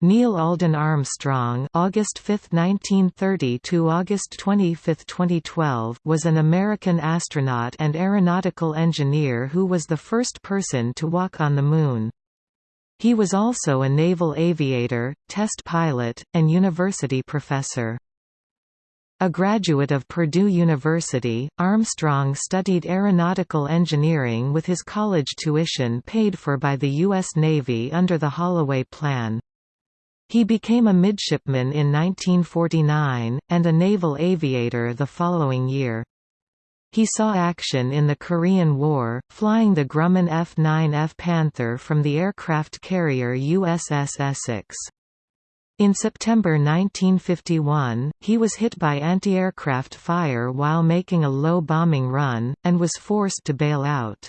Neil Alden Armstrong August 5, 1930 to August 25, 2012 was an American astronaut and aeronautical engineer who was the first person to walk on the Moon. He was also a naval aviator, test pilot, and university professor. A graduate of Purdue University, Armstrong studied aeronautical engineering with his college tuition paid for by the U.S. Navy under the Holloway Plan. He became a midshipman in 1949, and a naval aviator the following year. He saw action in the Korean War, flying the Grumman F-9F Panther from the aircraft carrier USS Essex. In September 1951, he was hit by anti-aircraft fire while making a low bombing run, and was forced to bail out.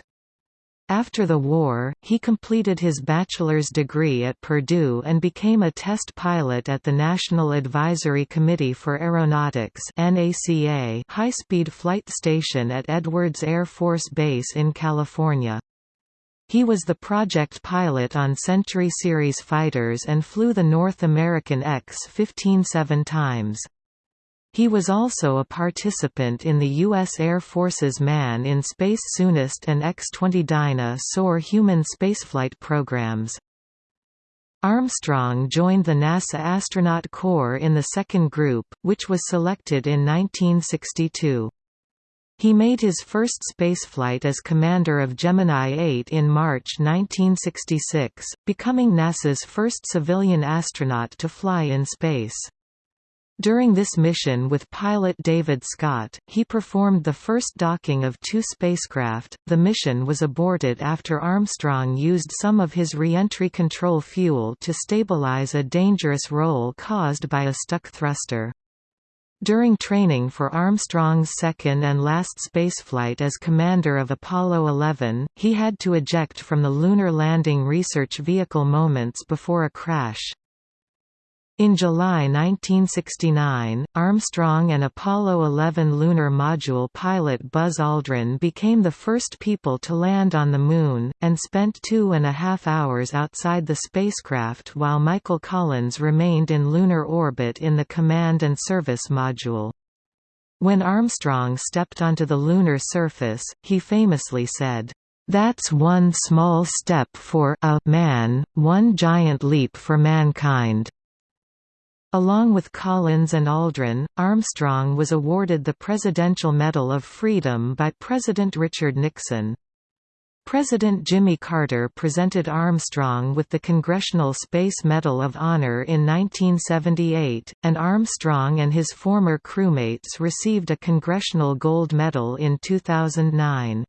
After the war, he completed his bachelor's degree at Purdue and became a test pilot at the National Advisory Committee for Aeronautics high-speed flight station at Edwards Air Force Base in California. He was the project pilot on Century Series fighters and flew the North American X-15 seven times. He was also a participant in the U.S. Air Force's Man in Space Soonest and X-20 Dyna Soar human spaceflight programs. Armstrong joined the NASA Astronaut Corps in the second group, which was selected in 1962. He made his first spaceflight as commander of Gemini 8 in March 1966, becoming NASA's first civilian astronaut to fly in space. During this mission with pilot David Scott, he performed the first docking of two spacecraft. The mission was aborted after Armstrong used some of his reentry control fuel to stabilize a dangerous roll caused by a stuck thruster. During training for Armstrong's second and last spaceflight as commander of Apollo 11, he had to eject from the Lunar Landing Research Vehicle moments before a crash. In July 1969, Armstrong and Apollo 11 lunar module pilot Buzz Aldrin became the first people to land on the Moon, and spent two and a half hours outside the spacecraft while Michael Collins remained in lunar orbit in the Command and Service module. When Armstrong stepped onto the lunar surface, he famously said, "'That's one small step for a man, one giant leap for mankind.' Along with Collins and Aldrin, Armstrong was awarded the Presidential Medal of Freedom by President Richard Nixon. President Jimmy Carter presented Armstrong with the Congressional Space Medal of Honor in 1978, and Armstrong and his former crewmates received a Congressional Gold Medal in 2009.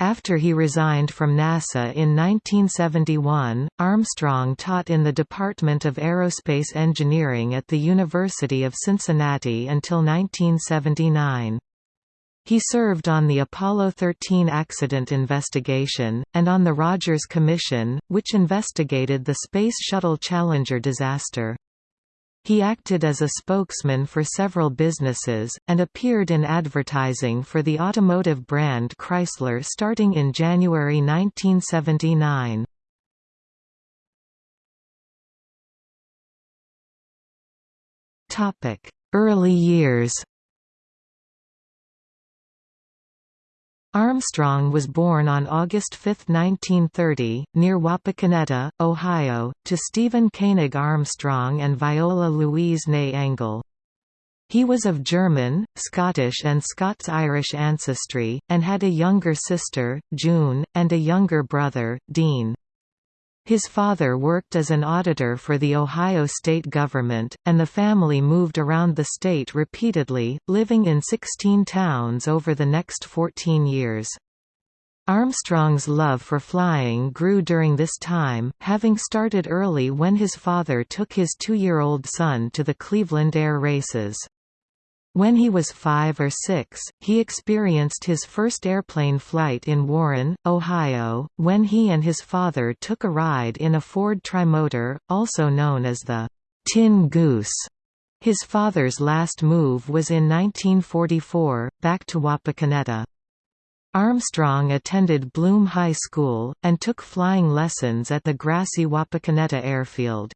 After he resigned from NASA in 1971, Armstrong taught in the Department of Aerospace Engineering at the University of Cincinnati until 1979. He served on the Apollo 13 accident investigation, and on the Rogers Commission, which investigated the Space Shuttle Challenger disaster. He acted as a spokesman for several businesses, and appeared in advertising for the automotive brand Chrysler starting in January 1979. Early years Armstrong was born on August 5, 1930, near Wapakoneta, Ohio, to Stephen Koenig Armstrong and Viola Louise Ney Engel. He was of German, Scottish and Scots-Irish ancestry, and had a younger sister, June, and a younger brother, Dean. His father worked as an auditor for the Ohio state government, and the family moved around the state repeatedly, living in 16 towns over the next 14 years. Armstrong's love for flying grew during this time, having started early when his father took his two-year-old son to the Cleveland Air Races. When he was five or six, he experienced his first airplane flight in Warren, Ohio, when he and his father took a ride in a Ford Trimotor, also known as the Tin Goose. His father's last move was in 1944, back to Wapakoneta. Armstrong attended Bloom High School, and took flying lessons at the grassy Wapakoneta airfield.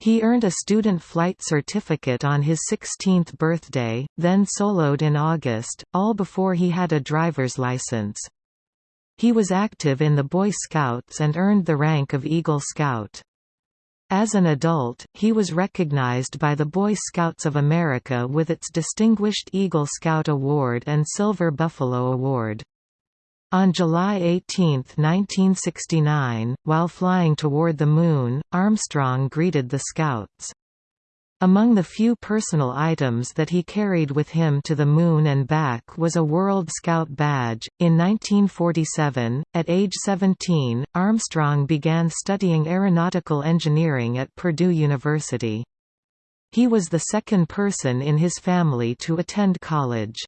He earned a student flight certificate on his 16th birthday, then soloed in August, all before he had a driver's license. He was active in the Boy Scouts and earned the rank of Eagle Scout. As an adult, he was recognized by the Boy Scouts of America with its Distinguished Eagle Scout Award and Silver Buffalo Award. On July 18, 1969, while flying toward the Moon, Armstrong greeted the Scouts. Among the few personal items that he carried with him to the Moon and back was a World Scout badge. In 1947, at age 17, Armstrong began studying aeronautical engineering at Purdue University. He was the second person in his family to attend college.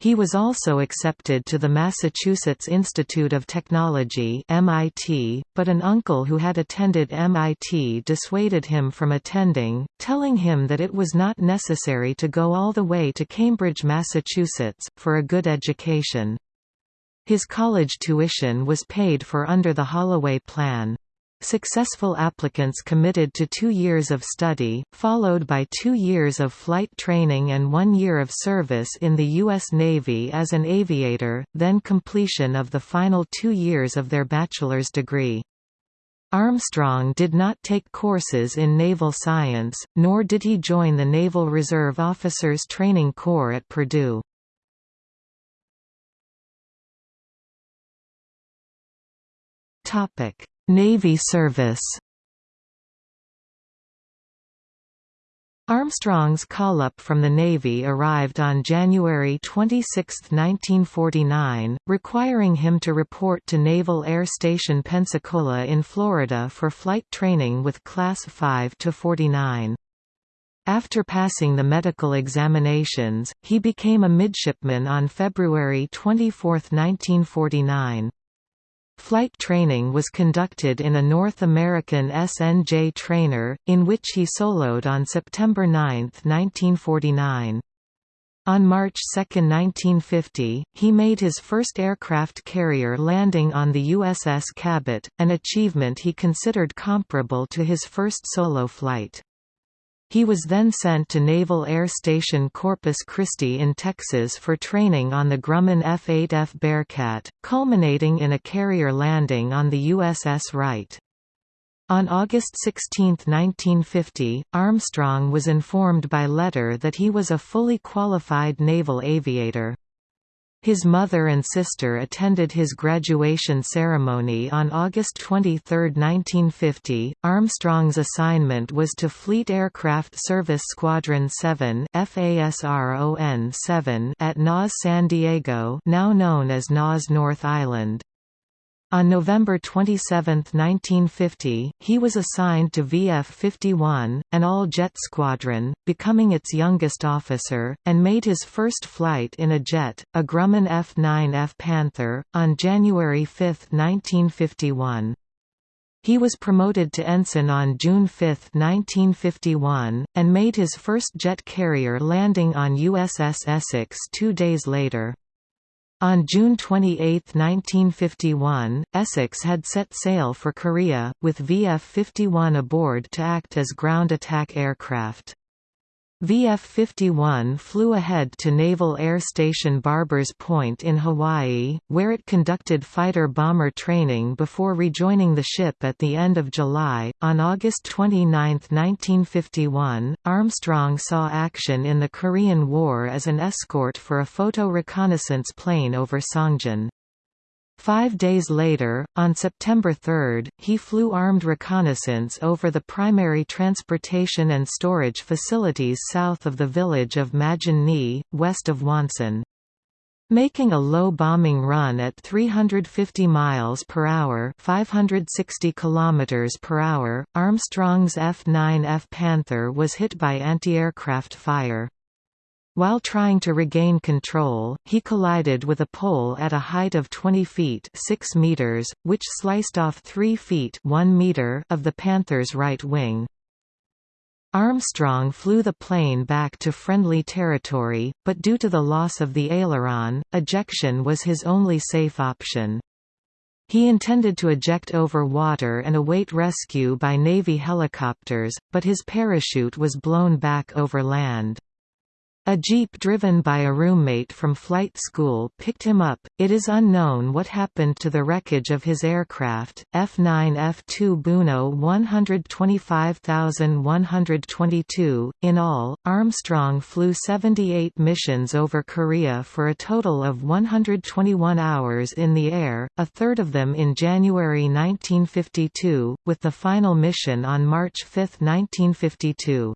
He was also accepted to the Massachusetts Institute of Technology MIT, but an uncle who had attended MIT dissuaded him from attending, telling him that it was not necessary to go all the way to Cambridge, Massachusetts, for a good education. His college tuition was paid for under the Holloway Plan. Successful applicants committed to two years of study, followed by two years of flight training and one year of service in the U.S. Navy as an aviator, then completion of the final two years of their bachelor's degree. Armstrong did not take courses in naval science, nor did he join the Naval Reserve Officers Training Corps at Purdue. Topic Navy service Armstrong's call-up from the Navy arrived on January 26, 1949, requiring him to report to Naval Air Station Pensacola in Florida for flight training with Class 5 to 49. After passing the medical examinations, he became a midshipman on February 24, 1949. Flight training was conducted in a North American SNJ trainer, in which he soloed on September 9, 1949. On March 2, 1950, he made his first aircraft carrier landing on the USS Cabot, an achievement he considered comparable to his first solo flight. He was then sent to Naval Air Station Corpus Christi in Texas for training on the Grumman F-8F Bearcat, culminating in a carrier landing on the USS Wright. On August 16, 1950, Armstrong was informed by letter that he was a fully qualified naval aviator. His mother and sister attended his graduation ceremony on August 23, 1950. Armstrong's assignment was to Fleet Aircraft Service Squadron 7 FASRON-7 at NAS San Diego, now known as NAS North Island. On November 27, 1950, he was assigned to VF-51, an all-jet squadron, becoming its youngest officer, and made his first flight in a jet, a Grumman F-9F Panther, on January 5, 1951. He was promoted to ensign on June 5, 1951, and made his first jet carrier landing on USS Essex two days later. On June 28, 1951, Essex had set sail for Korea, with VF-51 aboard to act as ground attack aircraft. VF-51 flew ahead to Naval Air Station Barbers Point in Hawaii, where it conducted fighter-bomber training before rejoining the ship at the end of July. On August 29, 1951, Armstrong saw action in the Korean War as an escort for a photo reconnaissance plane over Songjin. Five days later, on September 3, he flew armed reconnaissance over the primary transportation and storage facilities south of the village of Majin west of Wonsan. Making a low bombing run at 350 miles per hour, 560 kilometers per hour, Armstrong's F-9F Panther was hit by anti-aircraft fire. While trying to regain control, he collided with a pole at a height of 20 feet 6 meters, which sliced off 3 feet 1 meter of the Panther's right wing. Armstrong flew the plane back to friendly territory, but due to the loss of the aileron, ejection was his only safe option. He intended to eject over water and await rescue by Navy helicopters, but his parachute was blown back over land. A jeep driven by a roommate from flight school picked him up. It is unknown what happened to the wreckage of his aircraft, F-9 F-2 Buno 125122. In all, Armstrong flew 78 missions over Korea for a total of 121 hours in the air, a third of them in January 1952, with the final mission on March 5, 1952.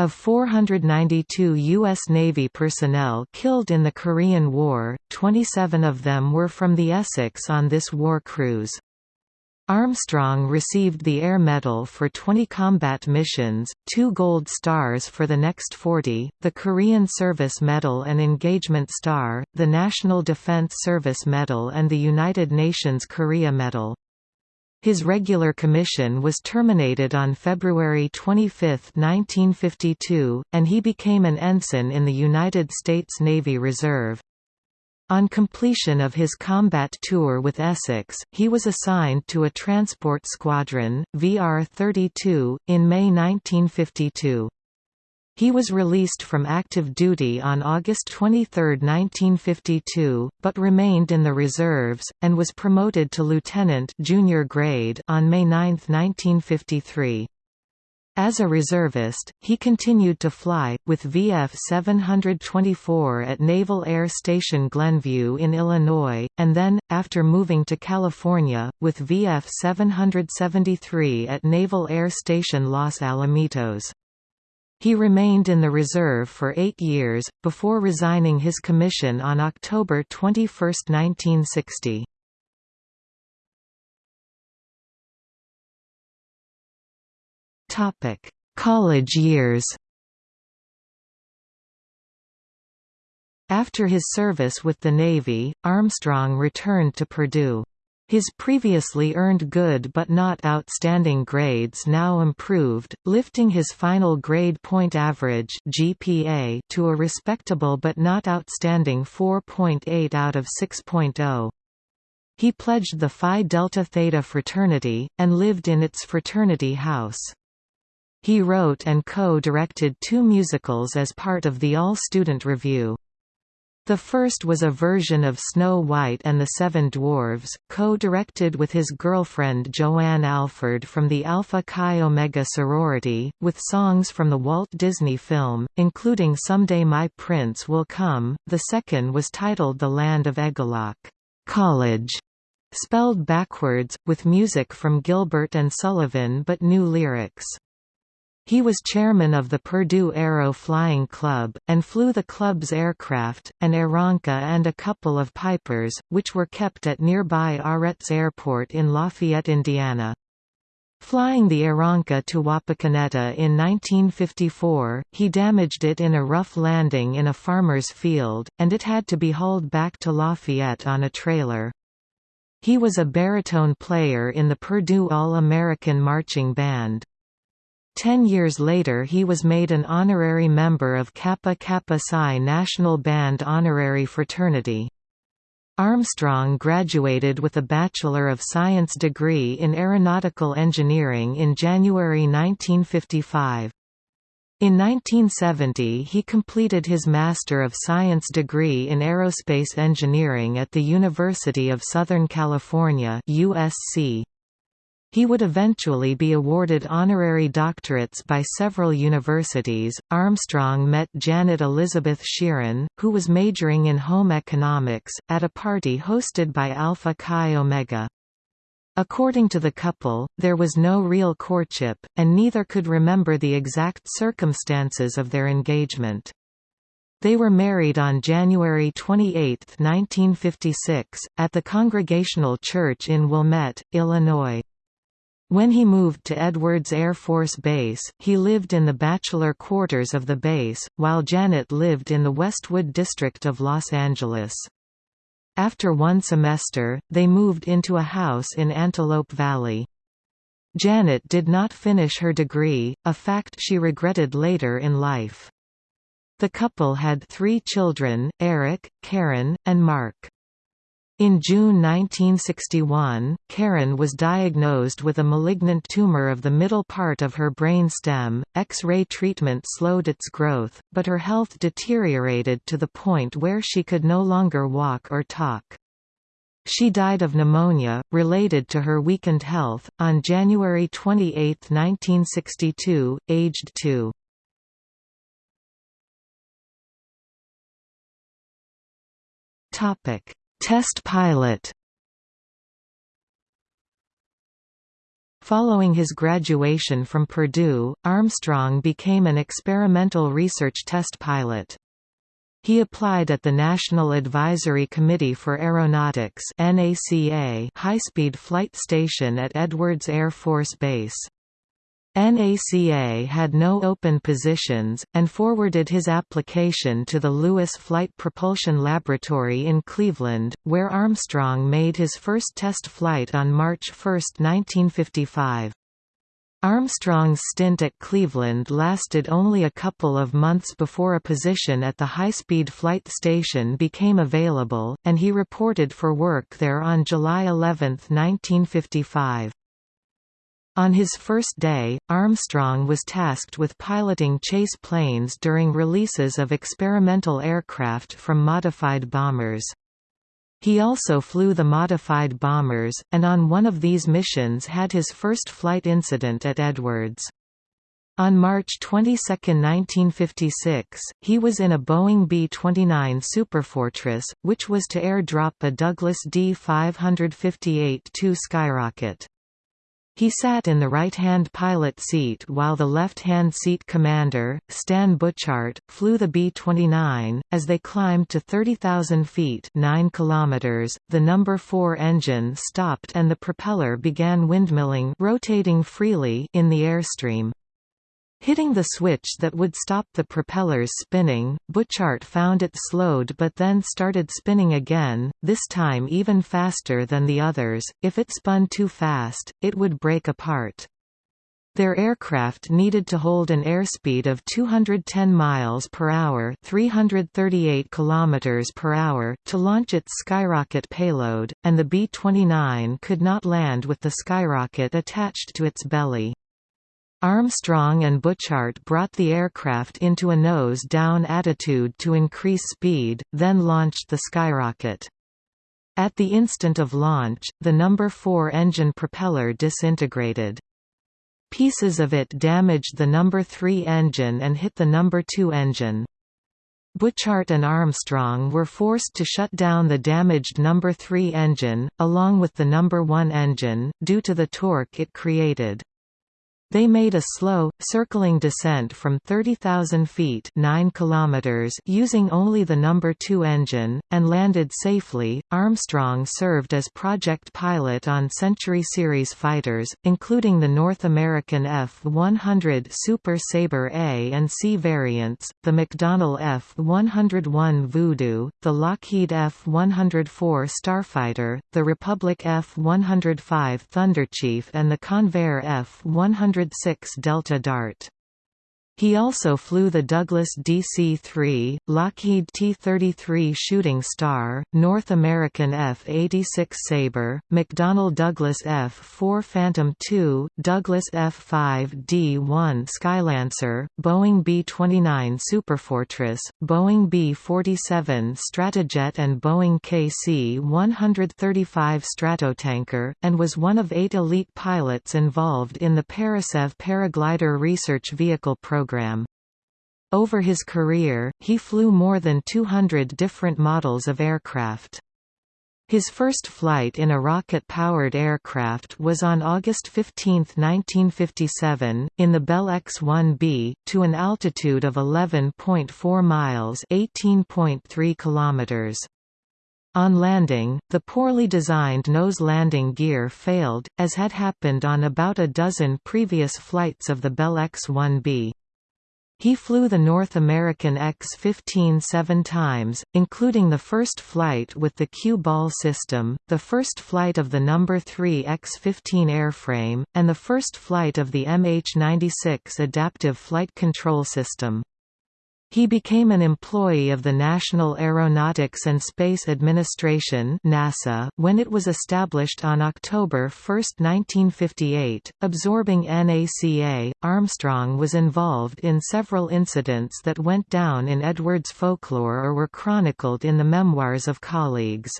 Of 492 U.S. Navy personnel killed in the Korean War, 27 of them were from the Essex on this war cruise. Armstrong received the Air Medal for 20 combat missions, two Gold Stars for the next 40, the Korean Service Medal and Engagement Star, the National Defense Service Medal and the United Nations Korea Medal. His regular commission was terminated on February 25, 1952, and he became an ensign in the United States Navy Reserve. On completion of his combat tour with Essex, he was assigned to a transport squadron, VR-32, in May 1952. He was released from active duty on August 23, 1952, but remained in the reserves, and was promoted to lieutenant junior grade on May 9, 1953. As a reservist, he continued to fly, with VF 724 at Naval Air Station Glenview in Illinois, and then, after moving to California, with VF 773 at Naval Air Station Los Alamitos. He remained in the reserve for eight years, before resigning his commission on October 21, 1960. College years After his service with the Navy, Armstrong returned to Purdue. His previously earned good but not outstanding grades now improved, lifting his final grade point average GPA to a respectable but not outstanding 4.8 out of 6.0. He pledged the Phi Delta Theta fraternity, and lived in its fraternity house. He wrote and co-directed two musicals as part of the All-Student Revue. The first was a version of Snow White and the Seven Dwarfs, co-directed with his girlfriend Joanne Alford from the Alpha Chi Omega sorority, with songs from the Walt Disney film, including Someday My Prince Will Come. The second was titled The Land of Egelloc, College, spelled backwards, with music from Gilbert and Sullivan but new lyrics. He was chairman of the Purdue Aero Flying Club, and flew the club's aircraft, an Aeronca and a couple of Pipers, which were kept at nearby Aretz Airport in Lafayette, Indiana. Flying the Aeronca to Wapakoneta in 1954, he damaged it in a rough landing in a farmer's field, and it had to be hauled back to Lafayette on a trailer. He was a baritone player in the Purdue All-American Marching Band. Ten years later he was made an honorary member of Kappa Kappa Psi National Band Honorary Fraternity. Armstrong graduated with a Bachelor of Science degree in Aeronautical Engineering in January 1955. In 1970 he completed his Master of Science degree in Aerospace Engineering at the University of Southern California USC. He would eventually be awarded honorary doctorates by several universities. Armstrong met Janet Elizabeth Shearon, who was majoring in home economics, at a party hosted by Alpha Chi Omega. According to the couple, there was no real courtship, and neither could remember the exact circumstances of their engagement. They were married on January 28, 1956, at the Congregational Church in Wilmette, Illinois. When he moved to Edwards Air Force Base, he lived in the bachelor quarters of the base, while Janet lived in the Westwood district of Los Angeles. After one semester, they moved into a house in Antelope Valley. Janet did not finish her degree, a fact she regretted later in life. The couple had three children, Eric, Karen, and Mark. In June 1961, Karen was diagnosed with a malignant tumor of the middle part of her brain stem. X-ray treatment slowed its growth, but her health deteriorated to the point where she could no longer walk or talk. She died of pneumonia, related to her weakened health, on January 28, 1962, aged 2. Topic Test pilot Following his graduation from Purdue, Armstrong became an experimental research test pilot. He applied at the National Advisory Committee for Aeronautics high-speed flight station at Edwards Air Force Base. NACA had no open positions, and forwarded his application to the Lewis Flight Propulsion Laboratory in Cleveland, where Armstrong made his first test flight on March 1, 1955. Armstrong's stint at Cleveland lasted only a couple of months before a position at the high-speed flight station became available, and he reported for work there on July 11, 1955. On his first day, Armstrong was tasked with piloting chase planes during releases of experimental aircraft from modified bombers. He also flew the modified bombers, and on one of these missions had his first flight incident at Edwards. On March 22, 1956, he was in a Boeing B-29 Superfortress, which was to airdrop a Douglas D-558-2 Skyrocket. He sat in the right-hand pilot seat while the left-hand seat commander, Stan Butchart, flew the B-29. As they climbed to 30,000 feet 9 kilometers, the number 4 engine stopped and the propeller began windmilling rotating freely in the airstream. Hitting the switch that would stop the propellers spinning, Butchart found it slowed but then started spinning again, this time even faster than the others. If it spun too fast, it would break apart. Their aircraft needed to hold an airspeed of 210 miles per hour, 338 kilometers per hour to launch its skyrocket payload, and the B-29 could not land with the skyrocket attached to its belly. Armstrong and Butchart brought the aircraft into a nose-down attitude to increase speed, then launched the skyrocket. At the instant of launch, the number 4 engine propeller disintegrated. Pieces of it damaged the number 3 engine and hit the number 2 engine. Butchart and Armstrong were forced to shut down the damaged number 3 engine, along with the number 1 engine, due to the torque it created. They made a slow, circling descent from 30,000 feet 9 kilometers using only the number 2 engine, and landed safely. Armstrong served as project pilot on Century Series fighters, including the North American F-100 Super Sabre A and C variants, the McDonnell F-101 Voodoo, the Lockheed F-104 Starfighter, the Republic F-105 Thunderchief and the Convair F-100 106 Delta Dart. He also flew the Douglas DC-3, Lockheed T-33 Shooting Star, North American F-86 Sabre, McDonnell Douglas F-4 Phantom II, Douglas F-5D-1 Skylancer, Boeing B-29 Superfortress, Boeing B-47 Stratojet and Boeing KC-135 Stratotanker, and was one of eight elite pilots involved in the Parasev Paraglider Research Vehicle program program. Over his career, he flew more than 200 different models of aircraft. His first flight in a rocket-powered aircraft was on August 15, 1957, in the Bell X-1B, to an altitude of 11.4 miles (18.3 kilometers). On landing, the poorly designed nose landing gear failed, as had happened on about a dozen previous flights of the Bell X-1B. He flew the North American X-15 seven times, including the first flight with the Q-ball system, the first flight of the No. 3 X-15 airframe, and the first flight of the MH-96 adaptive flight control system. He became an employee of the National Aeronautics and Space Administration NASA when it was established on October 1, 1958. Absorbing NACA, Armstrong was involved in several incidents that went down in Edwards folklore or were chronicled in the memoirs of colleagues.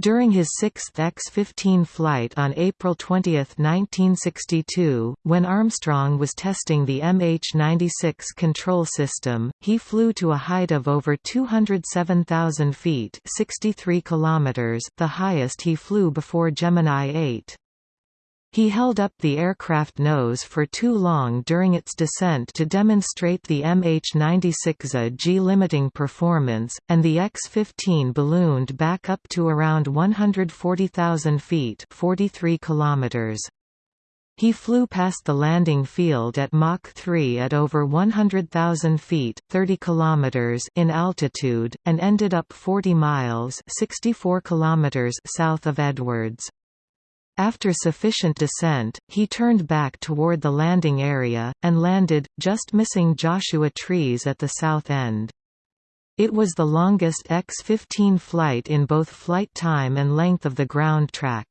During his sixth X-15 flight on April 20, 1962, when Armstrong was testing the MH-96 control system, he flew to a height of over 207,000 feet 63 kilometers, the highest he flew before Gemini 8. He held up the aircraft nose for too long during its descent to demonstrate the MH-96A G-limiting performance, and the X-15 ballooned back up to around 140,000 feet 43 kilometers. He flew past the landing field at Mach 3 at over 100,000 feet 30 kilometers in altitude, and ended up 40 miles 64 kilometers south of Edwards. After sufficient descent, he turned back toward the landing area, and landed, just missing Joshua Trees at the south end. It was the longest X-15 flight in both flight time and length of the ground track.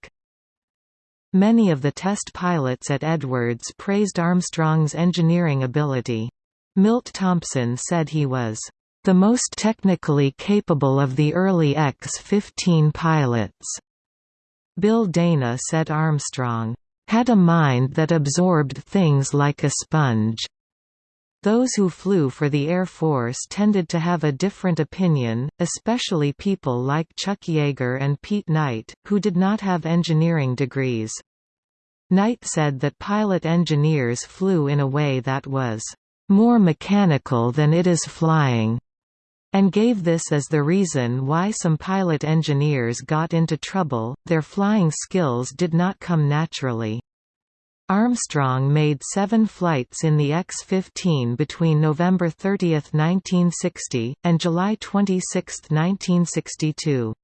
Many of the test pilots at Edwards praised Armstrong's engineering ability. Milt Thompson said he was the most technically capable of the early X-15 pilots. Bill Dana said Armstrong, "...had a mind that absorbed things like a sponge." Those who flew for the Air Force tended to have a different opinion, especially people like Chuck Yeager and Pete Knight, who did not have engineering degrees. Knight said that pilot engineers flew in a way that was more mechanical than it is flying and gave this as the reason why some pilot engineers got into trouble, their flying skills did not come naturally. Armstrong made seven flights in the X-15 between November 30, 1960, and July 26, 1962.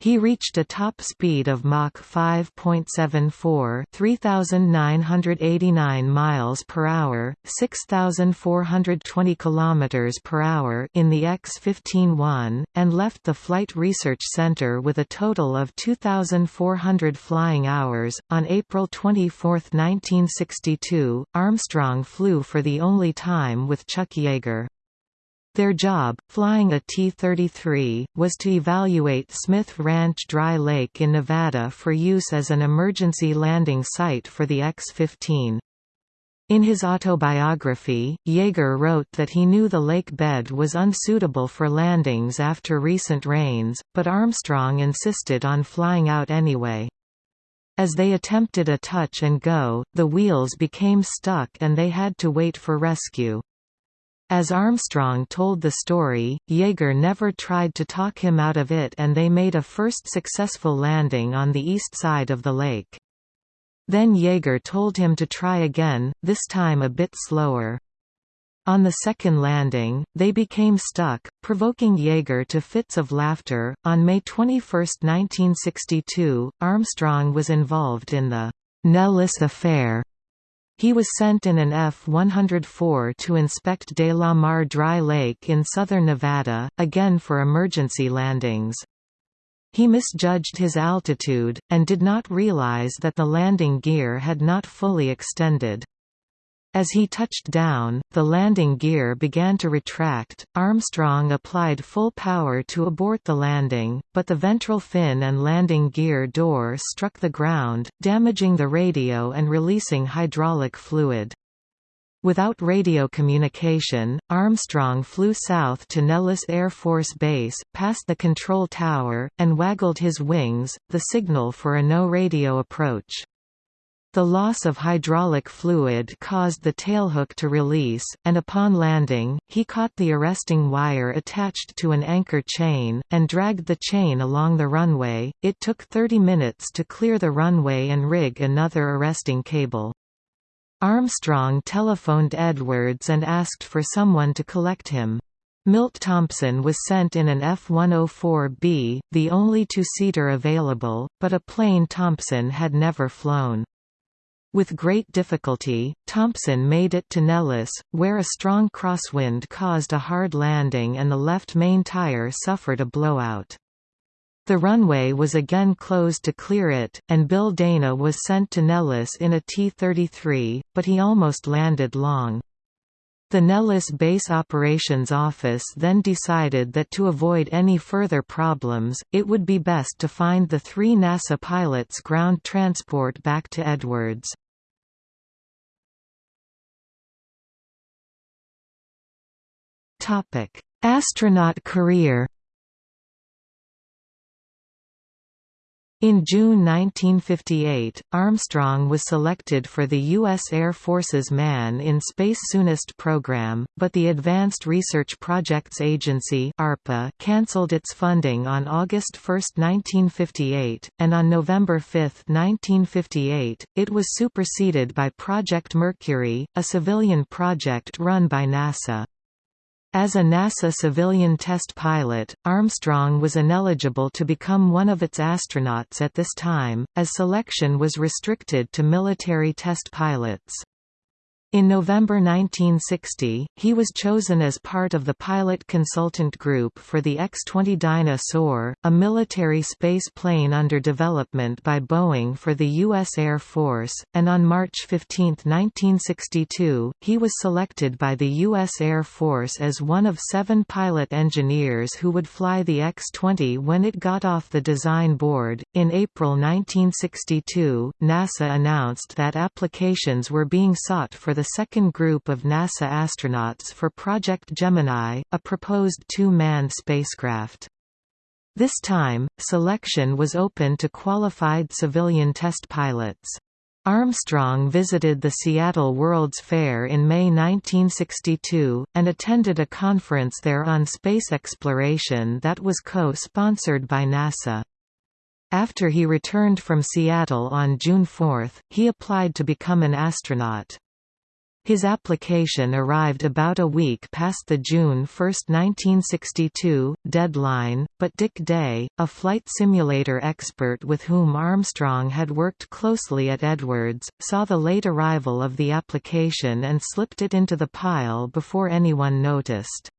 He reached a top speed of Mach 5.74, 3989 miles per hour, 6420 kilometers per hour in the X-15-1 and left the Flight Research Center with a total of 2400 flying hours. On April 24, 1962, Armstrong flew for the only time with Chuck Yeager. Their job, flying a T-33, was to evaluate Smith Ranch Dry Lake in Nevada for use as an emergency landing site for the X-15. In his autobiography, Yeager wrote that he knew the lake bed was unsuitable for landings after recent rains, but Armstrong insisted on flying out anyway. As they attempted a touch and go, the wheels became stuck and they had to wait for rescue. As Armstrong told the story, Yeager never tried to talk him out of it and they made a first successful landing on the east side of the lake. Then Yeager told him to try again, this time a bit slower. On the second landing, they became stuck, provoking Yeager to fits of laughter. On May 21, 1962, Armstrong was involved in the Nellis Affair, he was sent in an F-104 to inspect Delamar Dry Lake in southern Nevada, again for emergency landings. He misjudged his altitude, and did not realize that the landing gear had not fully extended. As he touched down, the landing gear began to retract. Armstrong applied full power to abort the landing, but the ventral fin and landing gear door struck the ground, damaging the radio and releasing hydraulic fluid. Without radio communication, Armstrong flew south to Nellis Air Force Base, past the control tower, and waggled his wings, the signal for a no-radio approach. The loss of hydraulic fluid caused the tailhook to release, and upon landing, he caught the arresting wire attached to an anchor chain, and dragged the chain along the runway. It took 30 minutes to clear the runway and rig another arresting cable. Armstrong telephoned Edwards and asked for someone to collect him. Milt Thompson was sent in an F-104B, the only two-seater available, but a plane Thompson had never flown. With great difficulty, Thompson made it to Nellis, where a strong crosswind caused a hard landing and the left main tire suffered a blowout. The runway was again closed to clear it, and Bill Dana was sent to Nellis in a T-33, but he almost landed long. The Nellis Base Operations Office then decided that to avoid any further problems, it would be best to find the three NASA pilots ground transport back to Edwards. Astronaut career In June 1958, Armstrong was selected for the U.S. Air Force's Man in Space Soonest program, but the Advanced Research Projects Agency ARPA cancelled its funding on August 1, 1958, and on November 5, 1958, it was superseded by Project Mercury, a civilian project run by NASA. As a NASA civilian test pilot, Armstrong was ineligible to become one of its astronauts at this time, as selection was restricted to military test pilots. In November 1960, he was chosen as part of the pilot consultant group for the X-20 Dyna-Soar, a military space plane under development by Boeing for the U.S. Air Force, and on March 15, 1962, he was selected by the U.S. Air Force as one of seven pilot engineers who would fly the X-20 when it got off the design board. In April 1962, NASA announced that applications were being sought for the second group of NASA astronauts for Project Gemini, a proposed two-man spacecraft. This time, selection was open to qualified civilian test pilots. Armstrong visited the Seattle World's Fair in May 1962, and attended a conference there on space exploration that was co-sponsored by NASA. After he returned from Seattle on June 4, he applied to become an astronaut. His application arrived about a week past the June 1, 1962, deadline, but Dick Day, a flight simulator expert with whom Armstrong had worked closely at Edwards, saw the late arrival of the application and slipped it into the pile before anyone noticed.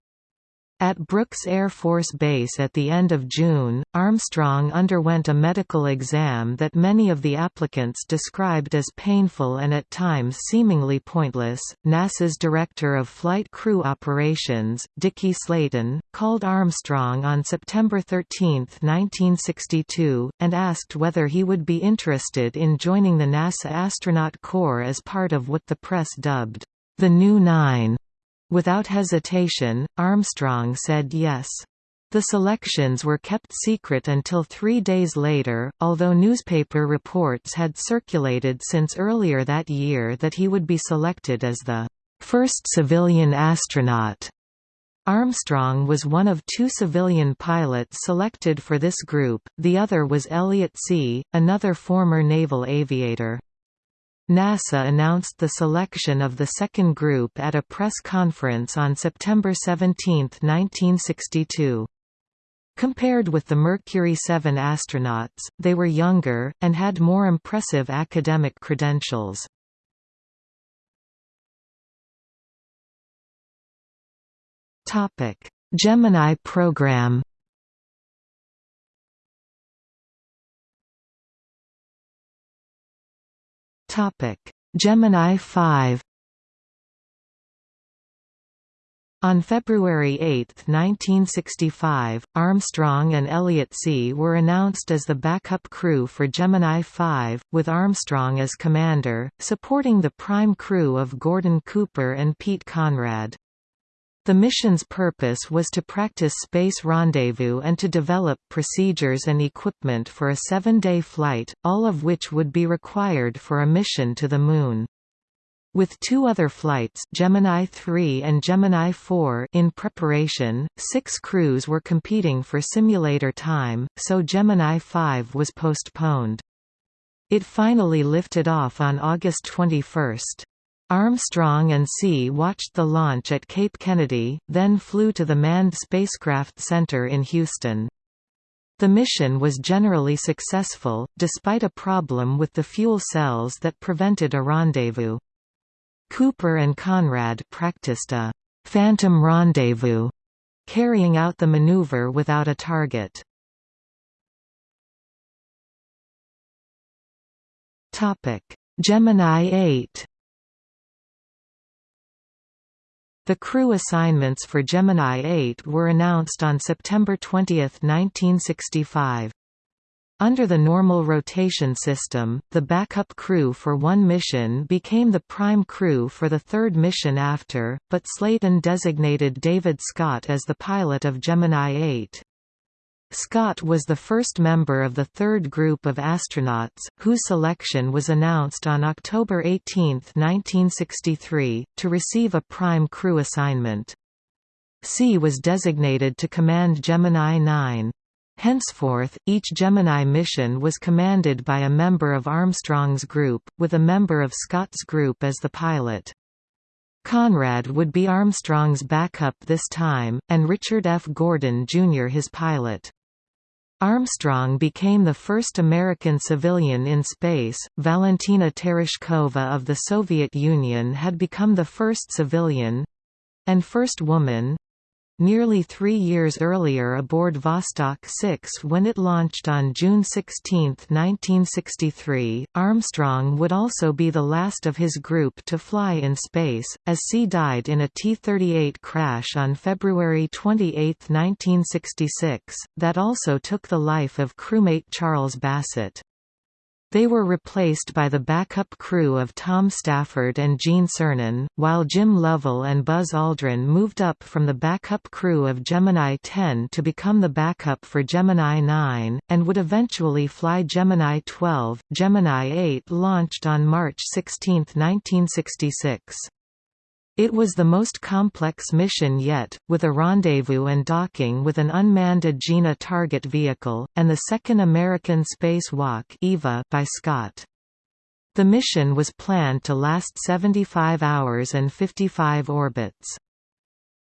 At Brooks Air Force Base at the end of June, Armstrong underwent a medical exam that many of the applicants described as painful and at times seemingly pointless. NASA's Director of Flight Crew Operations, Dickie Slayton, called Armstrong on September 13, 1962, and asked whether he would be interested in joining the NASA Astronaut Corps as part of what the press dubbed the New Nine. Without hesitation, Armstrong said yes. The selections were kept secret until three days later, although newspaper reports had circulated since earlier that year that he would be selected as the first civilian astronaut. Armstrong was one of two civilian pilots selected for this group, the other was Elliot See., another former naval aviator. NASA announced the selection of the second group at a press conference on September 17, 1962. Compared with the Mercury 7 astronauts, they were younger, and had more impressive academic credentials. Gemini program Topic: Gemini 5 On February 8, 1965, Armstrong and Elliot See were announced as the backup crew for Gemini 5, with Armstrong as commander, supporting the prime crew of Gordon Cooper and Pete Conrad. The mission's purpose was to practice space rendezvous and to develop procedures and equipment for a seven-day flight, all of which would be required for a mission to the Moon. With two other flights Gemini 3 and Gemini 4 in preparation, six crews were competing for simulator time, so Gemini 5 was postponed. It finally lifted off on August 21. Armstrong and See watched the launch at Cape Kennedy, then flew to the Manned Spacecraft Center in Houston. The mission was generally successful, despite a problem with the fuel cells that prevented a rendezvous. Cooper and Conrad practiced a «phantom rendezvous», carrying out the maneuver without a target. Gemini 8 The crew assignments for Gemini 8 were announced on September 20, 1965. Under the normal rotation system, the backup crew for one mission became the prime crew for the third mission after, but Slayton designated David Scott as the pilot of Gemini 8. Scott was the first member of the third group of astronauts, whose selection was announced on October 18, 1963, to receive a prime crew assignment. See was designated to command Gemini 9. Henceforth, each Gemini mission was commanded by a member of Armstrong's group, with a member of Scott's group as the pilot. Conrad would be Armstrong's backup this time, and Richard F. Gordon Jr. his pilot. Armstrong became the first American civilian in space. Valentina Tereshkova of the Soviet Union had become the first civilian and first woman nearly three years earlier aboard Vostok 6 when it launched on June 16, 1963. Armstrong would also be the last of his group to fly in space, as See died in a T-38 crash on February 28, 1966, that also took the life of crewmate Charles Bassett. They were replaced by the backup crew of Tom Stafford and Gene Cernan, while Jim Lovell and Buzz Aldrin moved up from the backup crew of Gemini 10 to become the backup for Gemini 9, and would eventually fly Gemini 12. Gemini 8 launched on March 16, 1966. It was the most complex mission yet, with a rendezvous and docking with an unmanned Agena target vehicle, and the second American spacewalk EVA by Scott. The mission was planned to last 75 hours and 55 orbits.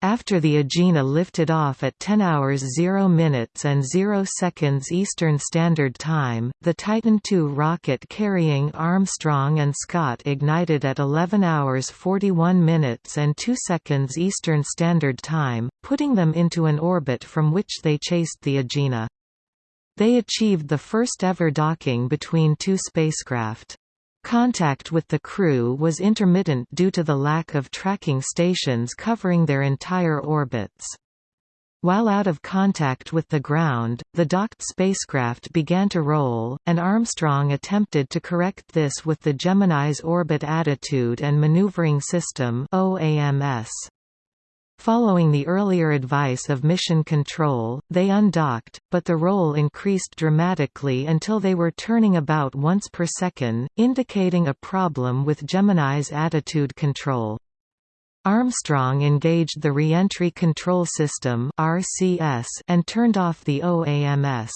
After the Agena lifted off at 10 hours 0 minutes and 0 seconds Eastern Standard Time, the Titan II rocket carrying Armstrong and Scott ignited at 11 hours 41 minutes and 2 seconds Eastern Standard Time, putting them into an orbit from which they chased the Agena. They achieved the first ever docking between two spacecraft. Contact with the crew was intermittent due to the lack of tracking stations covering their entire orbits. While out of contact with the ground, the docked spacecraft began to roll, and Armstrong attempted to correct this with the Gemini's Orbit Attitude and Maneuvering System OAMS. Following the earlier advice of Mission Control, they undocked, but the roll increased dramatically until they were turning about once per second, indicating a problem with Gemini's attitude control. Armstrong engaged the Reentry Control System and turned off the OAMS.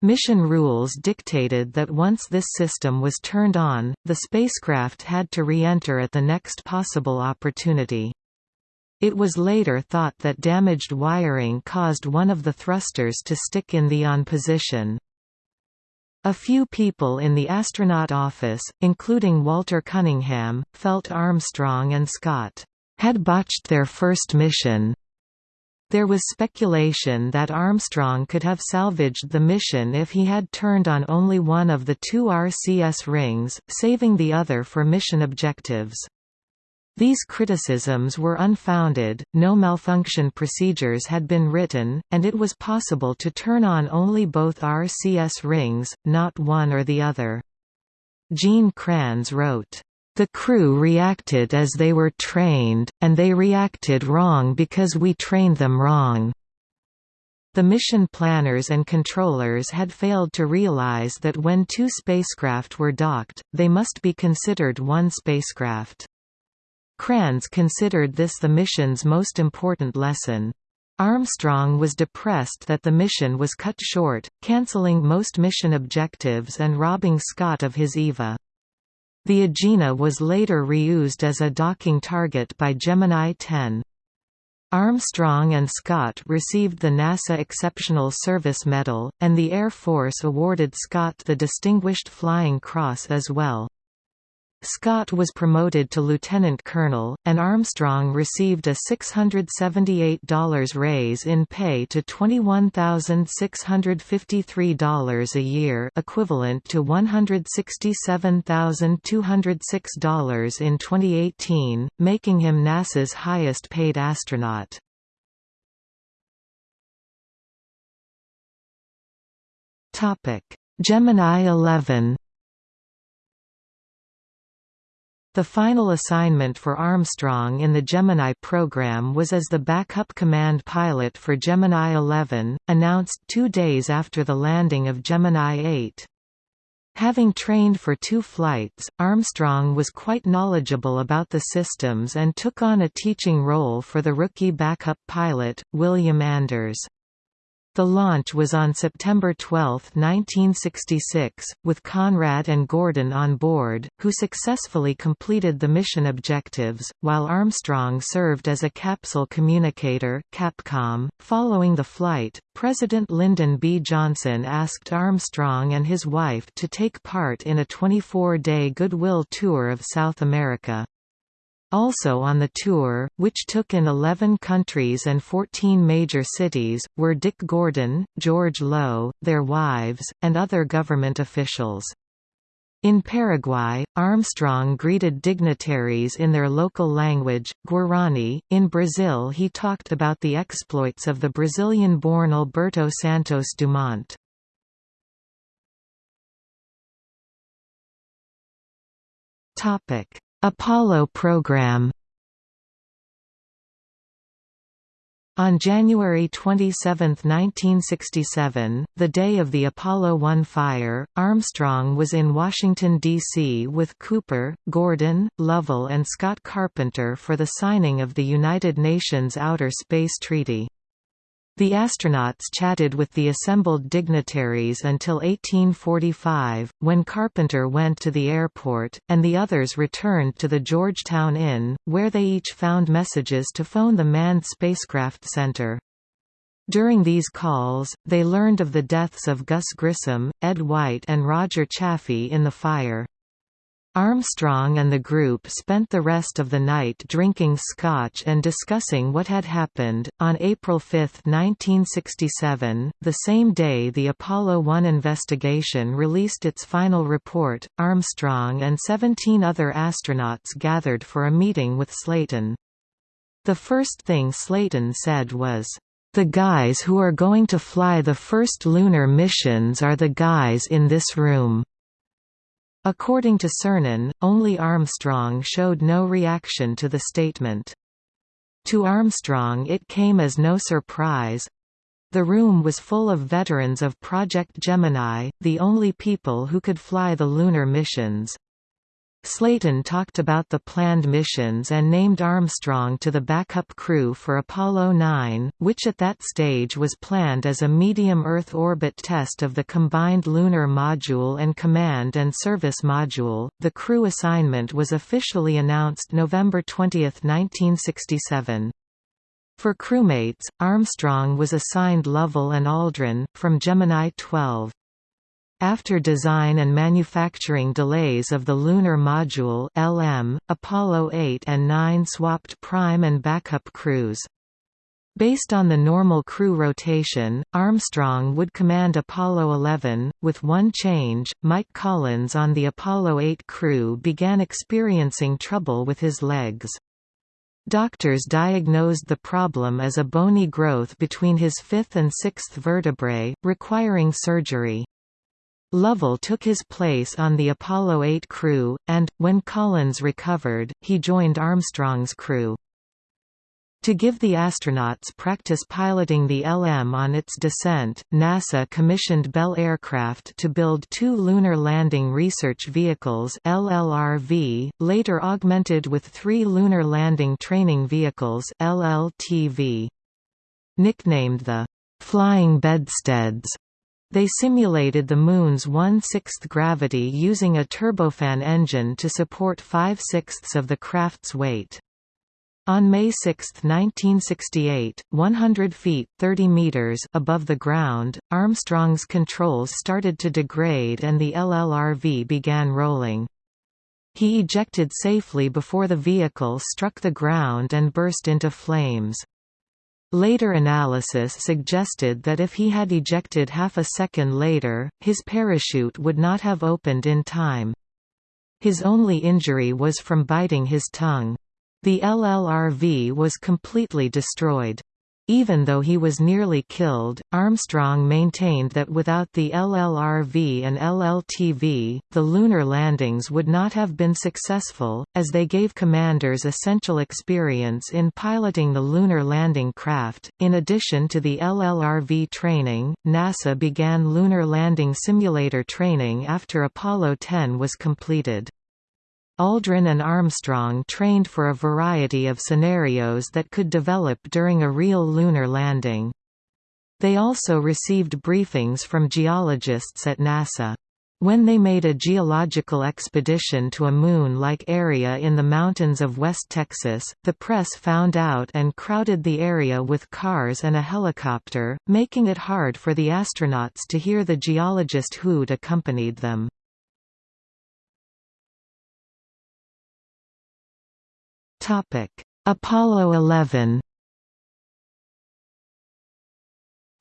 Mission rules dictated that once this system was turned on, the spacecraft had to re-enter at the next possible opportunity. It was later thought that damaged wiring caused one of the thrusters to stick in the on position. A few people in the astronaut office, including Walter Cunningham, felt Armstrong and Scott had botched their first mission. There was speculation that Armstrong could have salvaged the mission if he had turned on only one of the two RCS rings, saving the other for mission objectives. These criticisms were unfounded, no malfunction procedures had been written, and it was possible to turn on only both RCS rings, not one or the other. Gene Kranz wrote, "...the crew reacted as they were trained, and they reacted wrong because we trained them wrong." The mission planners and controllers had failed to realize that when two spacecraft were docked, they must be considered one spacecraft. Kranz considered this the mission's most important lesson. Armstrong was depressed that the mission was cut short, cancelling most mission objectives and robbing Scott of his EVA. The Agena was later reused as a docking target by Gemini 10. Armstrong and Scott received the NASA Exceptional Service Medal, and the Air Force awarded Scott the Distinguished Flying Cross as well. Scott was promoted to lieutenant colonel, and Armstrong received a $678 raise in pay to $21,653 a year equivalent to $167,206 in 2018, making him NASA's highest paid astronaut. Gemini 11 The final assignment for Armstrong in the Gemini program was as the backup command pilot for Gemini 11, announced two days after the landing of Gemini 8. Having trained for two flights, Armstrong was quite knowledgeable about the systems and took on a teaching role for the rookie backup pilot, William Anders. The launch was on September 12, 1966, with Conrad and Gordon on board, who successfully completed the mission objectives, while Armstrong served as a capsule communicator Capcom. .Following the flight, President Lyndon B. Johnson asked Armstrong and his wife to take part in a 24-day goodwill tour of South America. Also on the tour, which took in 11 countries and 14 major cities, were Dick Gordon, George Low, their wives, and other government officials. In Paraguay, Armstrong greeted dignitaries in their local language, Guarani. In Brazil, he talked about the exploits of the Brazilian born Alberto Santos Dumont. Topic Apollo program On January 27, 1967, the day of the Apollo 1 fire, Armstrong was in Washington, D.C. with Cooper, Gordon, Lovell and Scott Carpenter for the signing of the United Nations Outer Space Treaty. The astronauts chatted with the assembled dignitaries until 1845, when Carpenter went to the airport, and the others returned to the Georgetown Inn, where they each found messages to phone the Manned Spacecraft Center. During these calls, they learned of the deaths of Gus Grissom, Ed White and Roger Chaffee in the fire. Armstrong and the group spent the rest of the night drinking scotch and discussing what had happened. On April 5, 1967, the same day the Apollo 1 investigation released its final report, Armstrong and 17 other astronauts gathered for a meeting with Slayton. The first thing Slayton said was, the guys who are going to fly the first lunar missions are the guys in this room. According to Cernan, only Armstrong showed no reaction to the statement. To Armstrong it came as no surprise. The room was full of veterans of Project Gemini, the only people who could fly the lunar missions. Slayton talked about the planned missions and named Armstrong to the backup crew for Apollo 9, which at that stage was planned as a medium Earth orbit test of the combined lunar module and command and service module. The crew assignment was officially announced November 20, 1967. For crewmates, Armstrong was assigned Lovell and Aldrin, from Gemini 12. After design and manufacturing delays of the Lunar Module LM, Apollo 8 and 9 swapped prime and backup crews. Based on the normal crew rotation, Armstrong would command Apollo 11. With one change, Mike Collins on the Apollo 8 crew began experiencing trouble with his legs. Doctors diagnosed the problem as a bony growth between his fifth and sixth vertebrae, requiring surgery. Lovell took his place on the Apollo 8 crew, and, when Collins recovered, he joined Armstrong's crew. To give the astronauts practice piloting the LM on its descent, NASA commissioned Bell Aircraft to build two Lunar Landing Research Vehicles LLRV, later augmented with three Lunar Landing Training Vehicles LLTV. Nicknamed the «flying bedsteads», they simulated the Moon's one-sixth gravity using a turbofan engine to support five-sixths of the craft's weight. On May 6, 1968, 100 feet 30 meters above the ground, Armstrong's controls started to degrade and the LLRV began rolling. He ejected safely before the vehicle struck the ground and burst into flames. Later analysis suggested that if he had ejected half a second later, his parachute would not have opened in time. His only injury was from biting his tongue. The LLRV was completely destroyed. Even though he was nearly killed, Armstrong maintained that without the LLRV and LLTV, the lunar landings would not have been successful, as they gave commanders essential experience in piloting the lunar landing craft. In addition to the LLRV training, NASA began lunar landing simulator training after Apollo 10 was completed. Aldrin and Armstrong trained for a variety of scenarios that could develop during a real lunar landing. They also received briefings from geologists at NASA. When they made a geological expedition to a Moon-like area in the mountains of West Texas, the press found out and crowded the area with cars and a helicopter, making it hard for the astronauts to hear the geologist who'd accompanied them. Apollo 11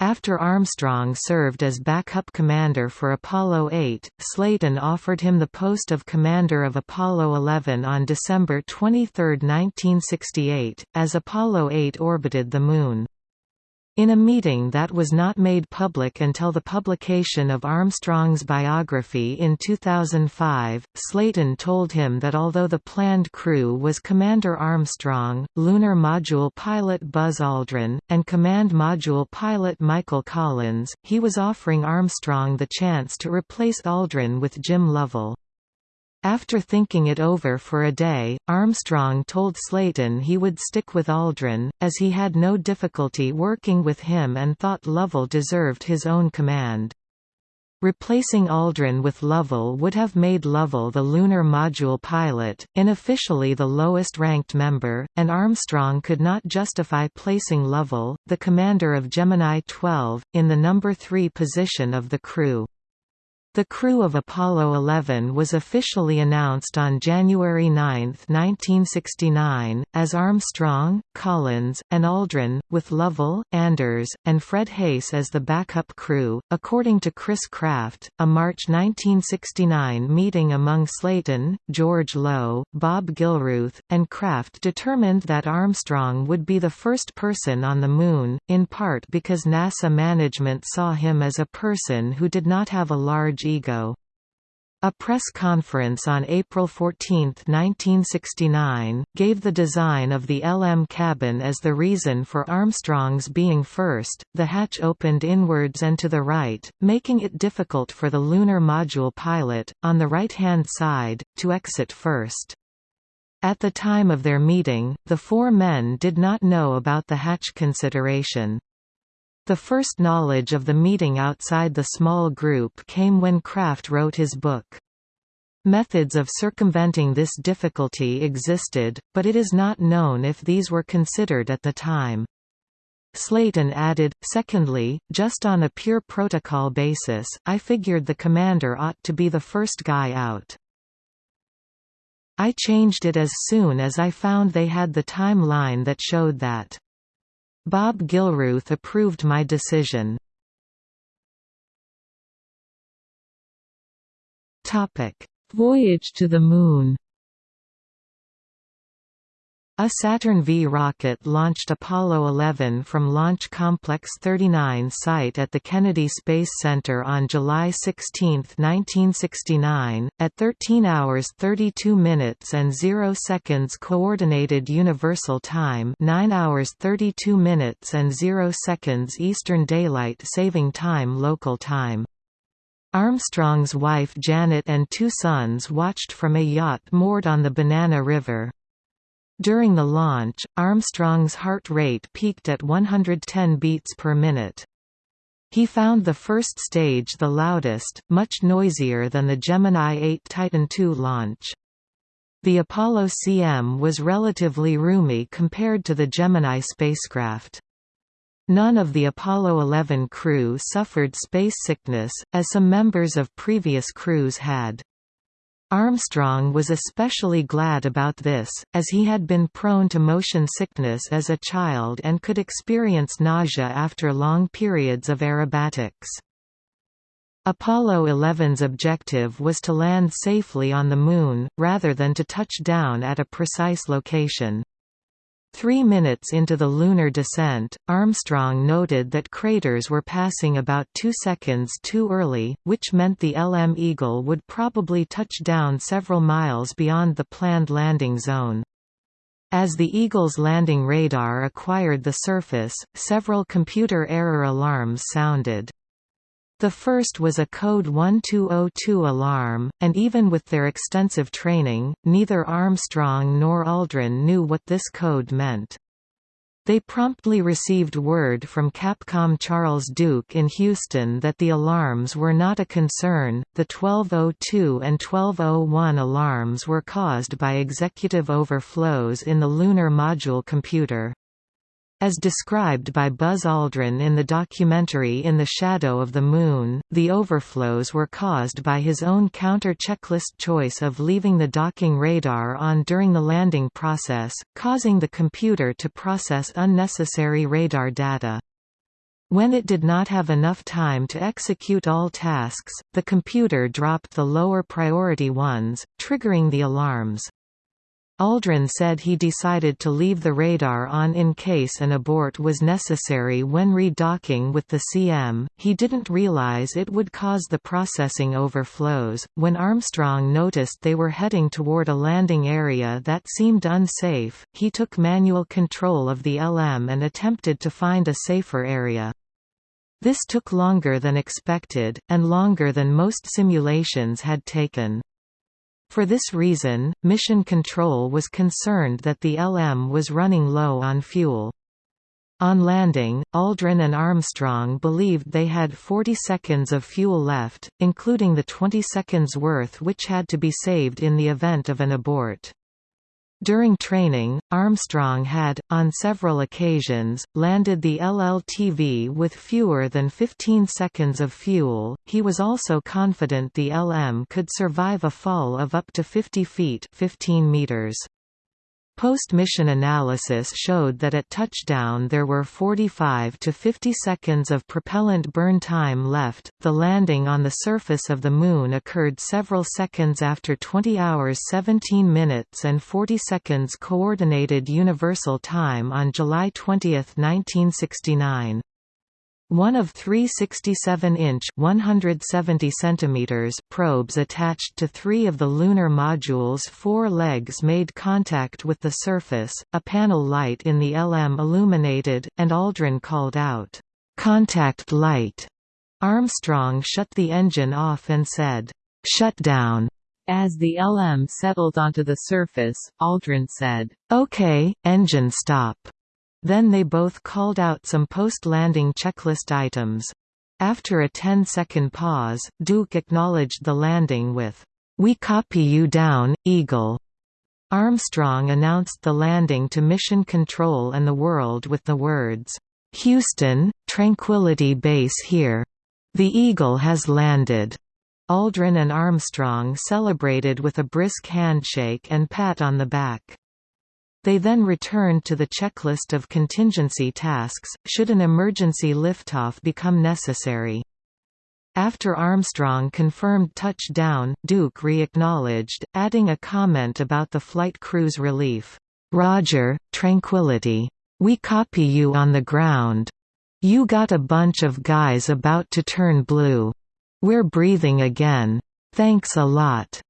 After Armstrong served as backup commander for Apollo 8, Slayton offered him the post of commander of Apollo 11 on December 23, 1968, as Apollo 8 orbited the Moon. In a meeting that was not made public until the publication of Armstrong's biography in 2005, Slayton told him that although the planned crew was Commander Armstrong, Lunar Module pilot Buzz Aldrin, and Command Module pilot Michael Collins, he was offering Armstrong the chance to replace Aldrin with Jim Lovell. After thinking it over for a day, Armstrong told Slayton he would stick with Aldrin, as he had no difficulty working with him and thought Lovell deserved his own command. Replacing Aldrin with Lovell would have made Lovell the Lunar Module pilot, unofficially the lowest-ranked member, and Armstrong could not justify placing Lovell, the commander of Gemini 12, in the number 3 position of the crew. The crew of Apollo 11 was officially announced on January 9, 1969, as Armstrong, Collins, and Aldrin, with Lovell, Anders, and Fred Haise as the backup crew. According to Chris Kraft, a March 1969 meeting among Slayton, George Low, Bob Gilruth, and Kraft determined that Armstrong would be the first person on the Moon, in part because NASA management saw him as a person who did not have a large ego. A press conference on April 14, 1969, gave the design of the LM cabin as the reason for Armstrong's being first. The hatch opened inwards and to the right, making it difficult for the lunar module pilot, on the right-hand side, to exit first. At the time of their meeting, the four men did not know about the hatch consideration. The first knowledge of the meeting outside the small group came when Kraft wrote his book. Methods of circumventing this difficulty existed, but it is not known if these were considered at the time. Slayton added, secondly, just on a pure protocol basis, I figured the commander ought to be the first guy out. I changed it as soon as I found they had the timeline that showed that. Bob Gilruth approved my decision. Voyage to the Moon a Saturn V rocket launched Apollo 11 from Launch Complex 39 site at the Kennedy Space Center on July 16, 1969, at 13 hours 32 minutes and 0 seconds Coordinated Universal Time 9 hours 32 minutes and 0 seconds Eastern Daylight Saving Time Local Time. Armstrong's wife Janet and two sons watched from a yacht moored on the Banana River. During the launch, Armstrong's heart rate peaked at 110 beats per minute. He found the first stage the loudest, much noisier than the Gemini 8 Titan II launch. The Apollo CM was relatively roomy compared to the Gemini spacecraft. None of the Apollo 11 crew suffered space sickness, as some members of previous crews had. Armstrong was especially glad about this, as he had been prone to motion sickness as a child and could experience nausea after long periods of aerobatics. Apollo 11's objective was to land safely on the Moon, rather than to touch down at a precise location. Three minutes into the lunar descent, Armstrong noted that craters were passing about two seconds too early, which meant the LM Eagle would probably touch down several miles beyond the planned landing zone. As the Eagle's landing radar acquired the surface, several computer error alarms sounded. The first was a code 1202 alarm, and even with their extensive training, neither Armstrong nor Aldrin knew what this code meant. They promptly received word from Capcom Charles Duke in Houston that the alarms were not a concern. The 1202 and 1201 alarms were caused by executive overflows in the Lunar Module computer. As described by Buzz Aldrin in the documentary In the Shadow of the Moon, the overflows were caused by his own counter-checklist choice of leaving the docking radar on during the landing process, causing the computer to process unnecessary radar data. When it did not have enough time to execute all tasks, the computer dropped the lower priority ones, triggering the alarms. Aldrin said he decided to leave the radar on in case an abort was necessary when redocking with the CM. He didn't realize it would cause the processing overflows. When Armstrong noticed they were heading toward a landing area that seemed unsafe, he took manual control of the LM and attempted to find a safer area. This took longer than expected, and longer than most simulations had taken. For this reason, Mission Control was concerned that the LM was running low on fuel. On landing, Aldrin and Armstrong believed they had 40 seconds of fuel left, including the 20 seconds worth which had to be saved in the event of an abort. During training, Armstrong had, on several occasions, landed the LLTV with fewer than 15 seconds of fuel. He was also confident the LM could survive a fall of up to 50 feet 15 meters. Post-mission analysis showed that at touchdown there were 45 to 50 seconds of propellant burn time left. The landing on the surface of the Moon occurred several seconds after 20 hours 17 minutes and 40 seconds Coordinated Universal Time on July 20, 1969. One of three 67-inch (170 centimeters) probes attached to three of the lunar module's four legs made contact with the surface. A panel light in the LM illuminated, and Aldrin called out, "Contact light." Armstrong shut the engine off and said, "Shut down." As the LM settled onto the surface, Aldrin said, "Okay, engine stop." Then they both called out some post-landing checklist items. After a 10-second pause, Duke acknowledged the landing with, "'We copy you down, Eagle'". Armstrong announced the landing to Mission Control and the world with the words, "'Houston, Tranquility Base here. The Eagle has landed." Aldrin and Armstrong celebrated with a brisk handshake and pat on the back. They then returned to the checklist of contingency tasks, should an emergency liftoff become necessary. After Armstrong confirmed touchdown, Duke re-acknowledged, adding a comment about the flight crew's relief. "'Roger, Tranquility. We copy you on the ground. You got a bunch of guys about to turn blue. We're breathing again. Thanks a lot.'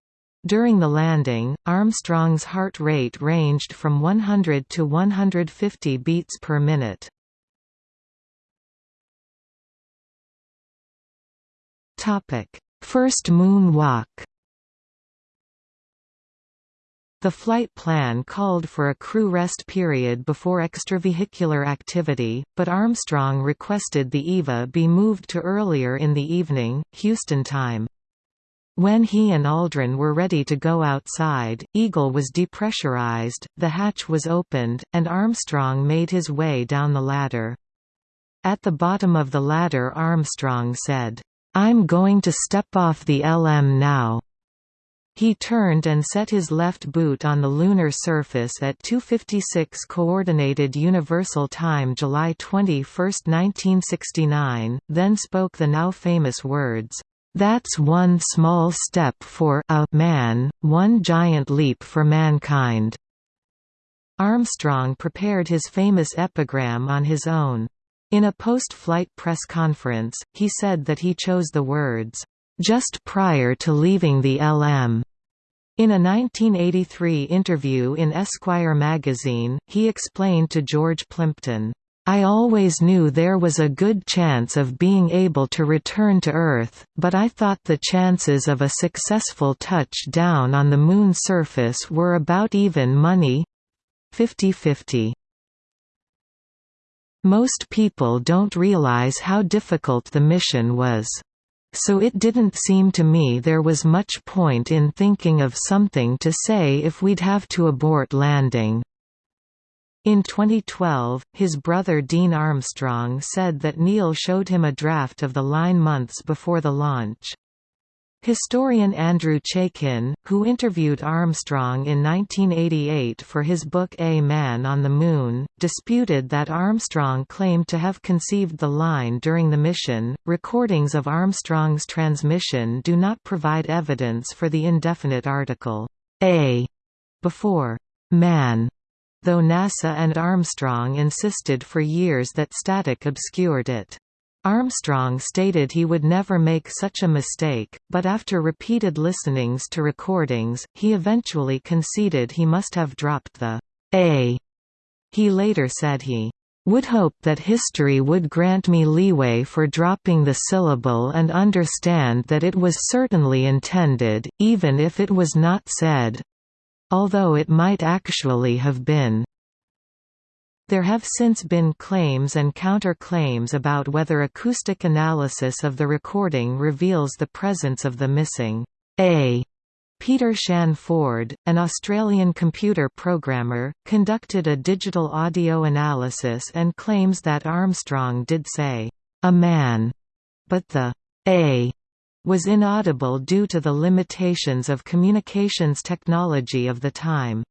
During the landing, Armstrong's heart rate ranged from 100 to 150 beats per minute. First moon walk The flight plan called for a crew rest period before extravehicular activity, but Armstrong requested the EVA be moved to earlier in the evening, Houston time. When he and Aldrin were ready to go outside, Eagle was depressurized, the hatch was opened, and Armstrong made his way down the ladder. At the bottom of the ladder Armstrong said, "'I'm going to step off the LM now.' He turned and set his left boot on the lunar surface at 2.56 Coordinated Universal Time July 21, 1969, then spoke the now famous words, "'That's one small step for a man, one giant leap for mankind." Armstrong prepared his famous epigram on his own. In a post-flight press conference, he said that he chose the words, just prior to leaving the LM. In a 1983 interview in Esquire magazine, he explained to George Plimpton, I always knew there was a good chance of being able to return to Earth, but I thought the chances of a successful touchdown on the Moon's surface were about even money 50-50. Most people don't realize how difficult the mission was. So it didn't seem to me there was much point in thinking of something to say if we'd have to abort landing. In 2012, his brother Dean Armstrong said that Neil showed him a draft of the line months before the launch. Historian Andrew Chaikin, who interviewed Armstrong in 1988 for his book A Man on the Moon, disputed that Armstrong claimed to have conceived the line during the mission. Recordings of Armstrong's transmission do not provide evidence for the indefinite article A before man, though NASA and Armstrong insisted for years that static obscured it. Armstrong stated he would never make such a mistake, but after repeated listenings to recordings, he eventually conceded he must have dropped the A. He later said he would hope that history would grant me leeway for dropping the syllable and understand that it was certainly intended, even if it was not said although it might actually have been. There have since been claims and counter-claims about whether acoustic analysis of the recording reveals the presence of the missing A. Peter Shann Ford, an Australian computer programmer, conducted a digital audio analysis and claims that Armstrong did say, "'a man'", but the "'a' was inaudible due to the limitations of communications technology of the time.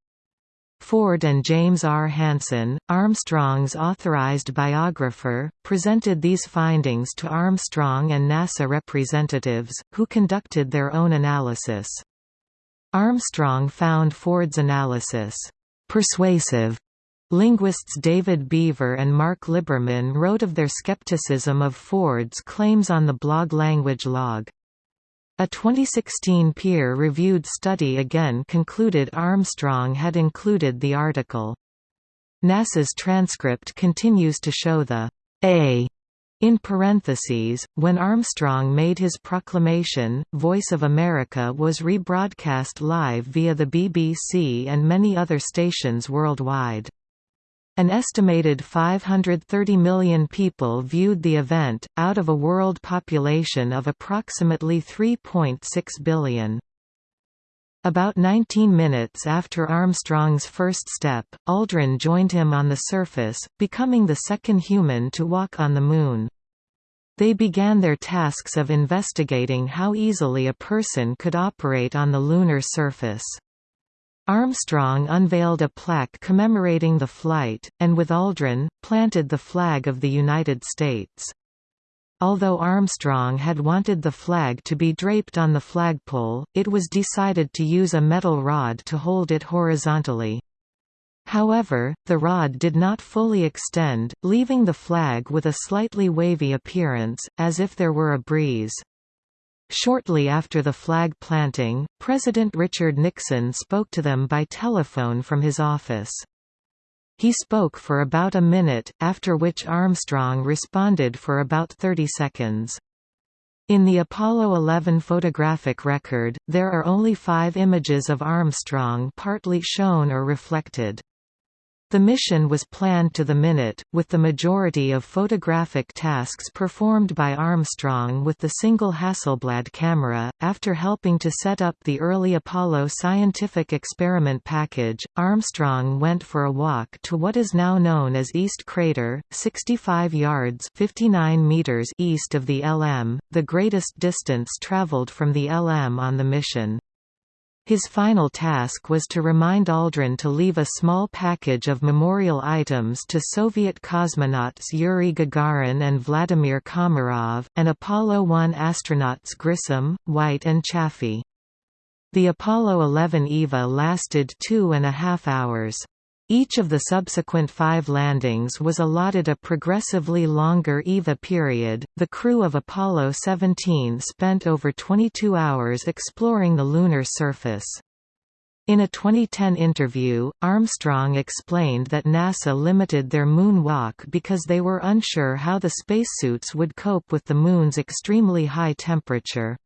Ford and James R. Hansen, Armstrong's authorized biographer, presented these findings to Armstrong and NASA representatives, who conducted their own analysis. Armstrong found Ford's analysis persuasive. Linguists David Beaver and Mark Liberman wrote of their skepticism of Ford's claims on the blog Language Log. A 2016 peer-reviewed study again concluded Armstrong had included the article. NASA's transcript continues to show the A in parentheses, when Armstrong made his proclamation, Voice of America was rebroadcast live via the BBC and many other stations worldwide. An estimated 530 million people viewed the event, out of a world population of approximately 3.6 billion. About 19 minutes after Armstrong's first step, Aldrin joined him on the surface, becoming the second human to walk on the Moon. They began their tasks of investigating how easily a person could operate on the lunar surface. Armstrong unveiled a plaque commemorating the flight, and with Aldrin, planted the flag of the United States. Although Armstrong had wanted the flag to be draped on the flagpole, it was decided to use a metal rod to hold it horizontally. However, the rod did not fully extend, leaving the flag with a slightly wavy appearance, as if there were a breeze. Shortly after the flag planting, President Richard Nixon spoke to them by telephone from his office. He spoke for about a minute, after which Armstrong responded for about 30 seconds. In the Apollo 11 photographic record, there are only five images of Armstrong partly shown or reflected. The mission was planned to the minute, with the majority of photographic tasks performed by Armstrong with the single Hasselblad camera. After helping to set up the early Apollo scientific experiment package, Armstrong went for a walk to what is now known as East Crater, 65 yards (59 meters) east of the LM, the greatest distance traveled from the LM on the mission. His final task was to remind Aldrin to leave a small package of memorial items to Soviet cosmonauts Yuri Gagarin and Vladimir Komarov, and Apollo 1 astronauts Grissom, White and Chaffee. The Apollo 11 EVA lasted two and a half hours. Each of the subsequent five landings was allotted a progressively longer EVA period. The crew of Apollo 17 spent over 22 hours exploring the lunar surface. In a 2010 interview, Armstrong explained that NASA limited their moon walk because they were unsure how the spacesuits would cope with the Moon's extremely high temperature.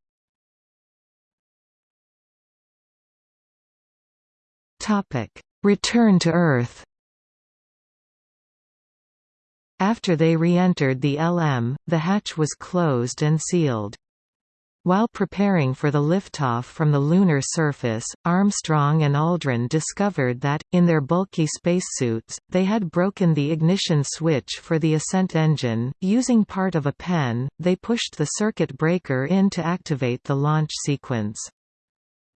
Topic: Return to Earth After they re-entered the LM, the hatch was closed and sealed. While preparing for the liftoff from the lunar surface, Armstrong and Aldrin discovered that, in their bulky spacesuits, they had broken the ignition switch for the ascent engine. Using part of a pen, they pushed the circuit breaker in to activate the launch sequence.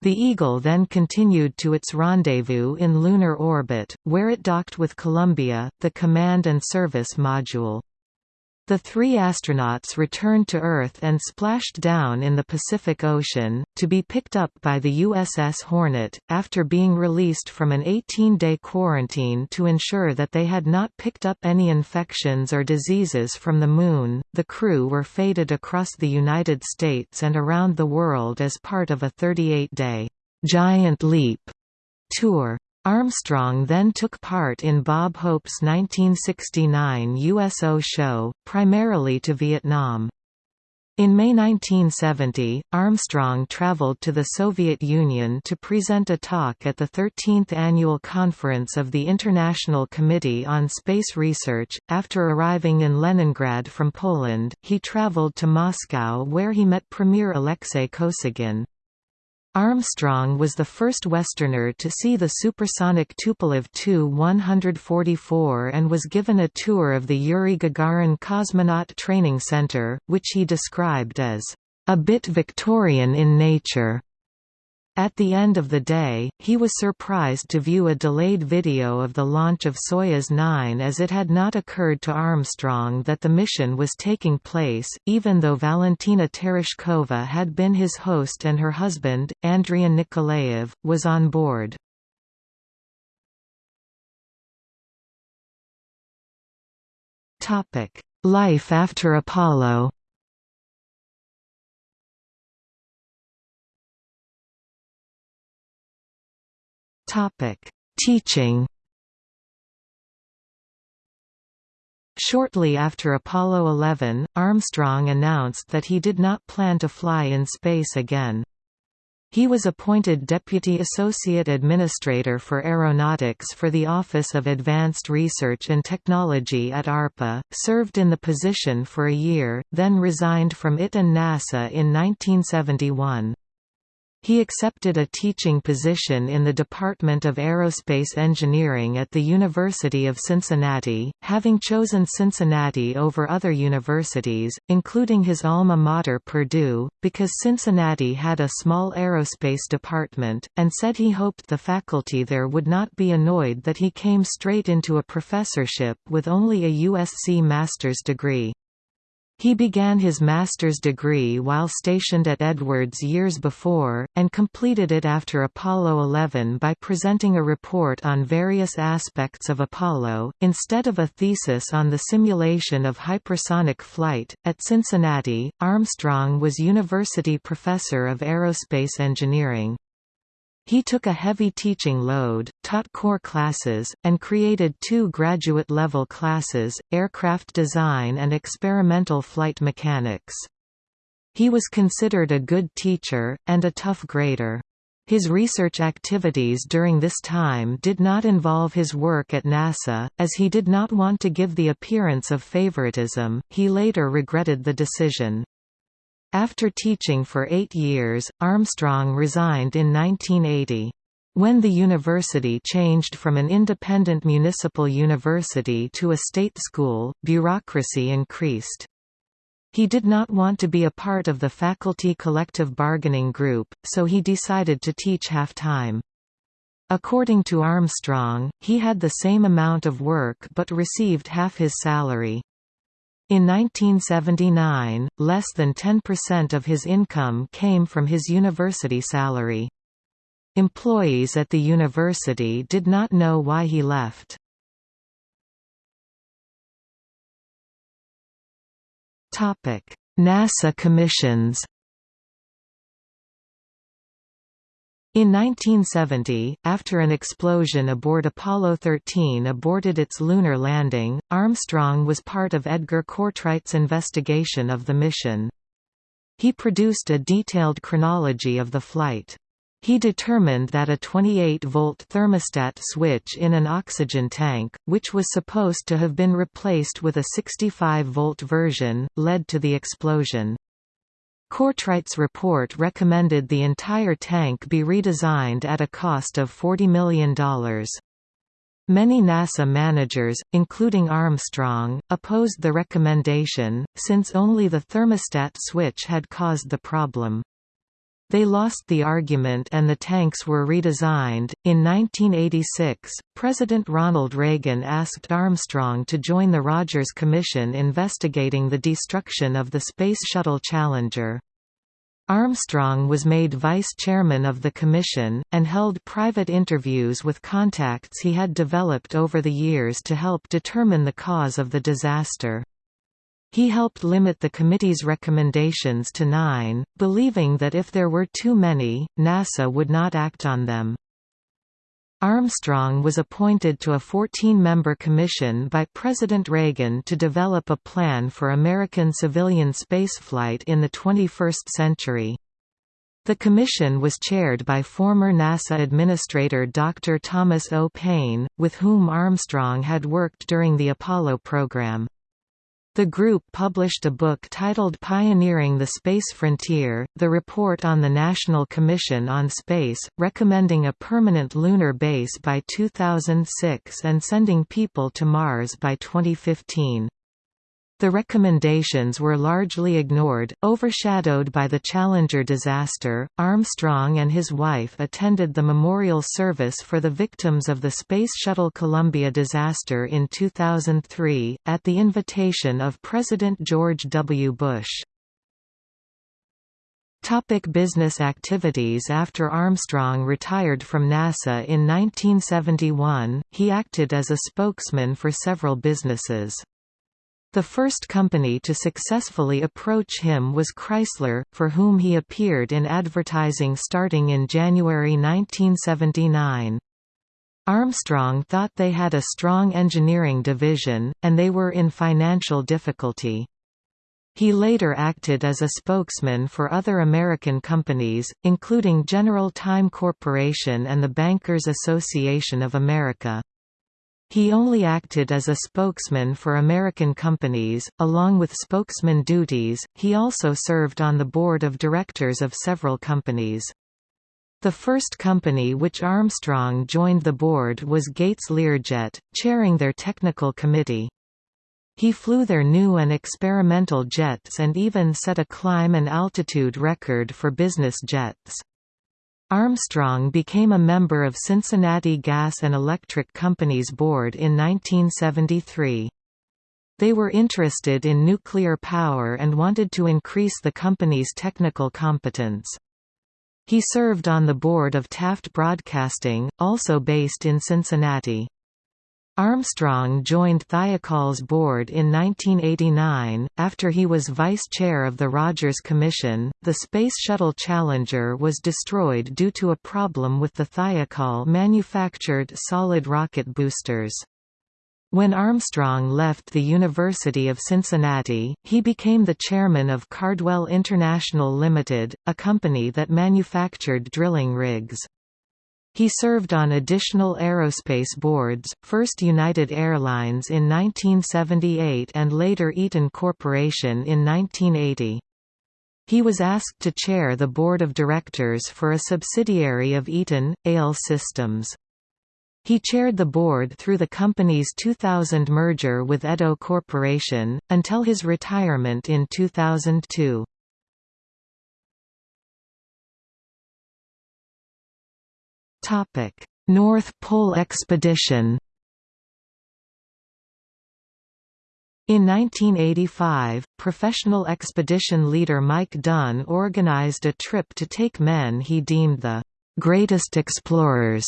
The Eagle then continued to its rendezvous in lunar orbit, where it docked with Columbia, the command and service module. The three astronauts returned to Earth and splashed down in the Pacific Ocean, to be picked up by the USS Hornet, after being released from an 18-day quarantine to ensure that they had not picked up any infections or diseases from the Moon. The crew were faded across the United States and around the world as part of a 38-day Giant Leap tour. Armstrong then took part in Bob Hope's 1969 USO show, primarily to Vietnam. In May 1970, Armstrong traveled to the Soviet Union to present a talk at the 13th Annual Conference of the International Committee on Space Research. After arriving in Leningrad from Poland, he traveled to Moscow where he met Premier Alexei Kosygin. Armstrong was the first Westerner to see the supersonic Tupolev Tu-144 and was given a tour of the Yuri Gagarin Cosmonaut Training Center, which he described as a bit Victorian in nature. At the end of the day, he was surprised to view a delayed video of the launch of Soyuz 9 as it had not occurred to Armstrong that the mission was taking place, even though Valentina Tereshkova had been his host and her husband, Andriy Nikolaev, was on board. Life after Apollo Topic: Teaching. Shortly after Apollo 11, Armstrong announced that he did not plan to fly in space again. He was appointed Deputy Associate Administrator for Aeronautics for the Office of Advanced Research and Technology at ARPA, served in the position for a year, then resigned from it and NASA in 1971. He accepted a teaching position in the Department of Aerospace Engineering at the University of Cincinnati, having chosen Cincinnati over other universities, including his alma mater Purdue, because Cincinnati had a small aerospace department, and said he hoped the faculty there would not be annoyed that he came straight into a professorship with only a USC master's degree. He began his master's degree while stationed at Edwards years before, and completed it after Apollo 11 by presenting a report on various aspects of Apollo, instead of a thesis on the simulation of hypersonic flight. At Cincinnati, Armstrong was university professor of aerospace engineering. He took a heavy teaching load, taught core classes, and created two graduate-level classes, aircraft design and experimental flight mechanics. He was considered a good teacher, and a tough grader. His research activities during this time did not involve his work at NASA, as he did not want to give the appearance of favoritism. He later regretted the decision. After teaching for eight years, Armstrong resigned in 1980. When the university changed from an independent municipal university to a state school, bureaucracy increased. He did not want to be a part of the faculty collective bargaining group, so he decided to teach half-time. According to Armstrong, he had the same amount of work but received half his salary. In 1979, less than 10% of his income came from his university salary. Employees at the university did not know why he left. NASA commissions In 1970, after an explosion aboard Apollo 13 aborted its lunar landing, Armstrong was part of Edgar Cortright's investigation of the mission. He produced a detailed chronology of the flight. He determined that a 28-volt thermostat switch in an oxygen tank, which was supposed to have been replaced with a 65-volt version, led to the explosion. Cortright's report recommended the entire tank be redesigned at a cost of $40 million. Many NASA managers, including Armstrong, opposed the recommendation, since only the thermostat switch had caused the problem. They lost the argument and the tanks were redesigned. In 1986, President Ronald Reagan asked Armstrong to join the Rogers Commission investigating the destruction of the Space Shuttle Challenger. Armstrong was made vice chairman of the commission, and held private interviews with contacts he had developed over the years to help determine the cause of the disaster. He helped limit the committee's recommendations to nine, believing that if there were too many, NASA would not act on them. Armstrong was appointed to a 14-member commission by President Reagan to develop a plan for American civilian spaceflight in the 21st century. The commission was chaired by former NASA Administrator Dr. Thomas O. Paine, with whom Armstrong had worked during the Apollo program. The group published a book titled Pioneering the Space Frontier, the report on the National Commission on Space, recommending a permanent lunar base by 2006 and sending people to Mars by 2015. The recommendations were largely ignored, overshadowed by the Challenger disaster. Armstrong and his wife attended the memorial service for the victims of the Space Shuttle Columbia disaster in 2003, at the invitation of President George W. Bush. Topic business activities After Armstrong retired from NASA in 1971, he acted as a spokesman for several businesses. The first company to successfully approach him was Chrysler, for whom he appeared in advertising starting in January 1979. Armstrong thought they had a strong engineering division, and they were in financial difficulty. He later acted as a spokesman for other American companies, including General Time Corporation and the Bankers Association of America. He only acted as a spokesman for American companies, along with spokesman duties, he also served on the board of directors of several companies. The first company which Armstrong joined the board was Gates Learjet, chairing their technical committee. He flew their new and experimental jets and even set a climb and altitude record for business jets. Armstrong became a member of Cincinnati Gas and Electric Company's board in 1973. They were interested in nuclear power and wanted to increase the company's technical competence. He served on the board of Taft Broadcasting, also based in Cincinnati. Armstrong joined Thiokol's board in 1989. After he was vice chair of the Rogers Commission, the Space Shuttle Challenger was destroyed due to a problem with the Thiokol manufactured solid rocket boosters. When Armstrong left the University of Cincinnati, he became the chairman of Cardwell International Limited, a company that manufactured drilling rigs. He served on additional aerospace boards, first United Airlines in 1978 and later Eaton Corporation in 1980. He was asked to chair the board of directors for a subsidiary of Eaton, ALE Systems. He chaired the board through the company's 2000 merger with Edo Corporation, until his retirement in 2002. Topic: North Pole Expedition. In 1985, professional expedition leader Mike Dunn organized a trip to take men he deemed the greatest explorers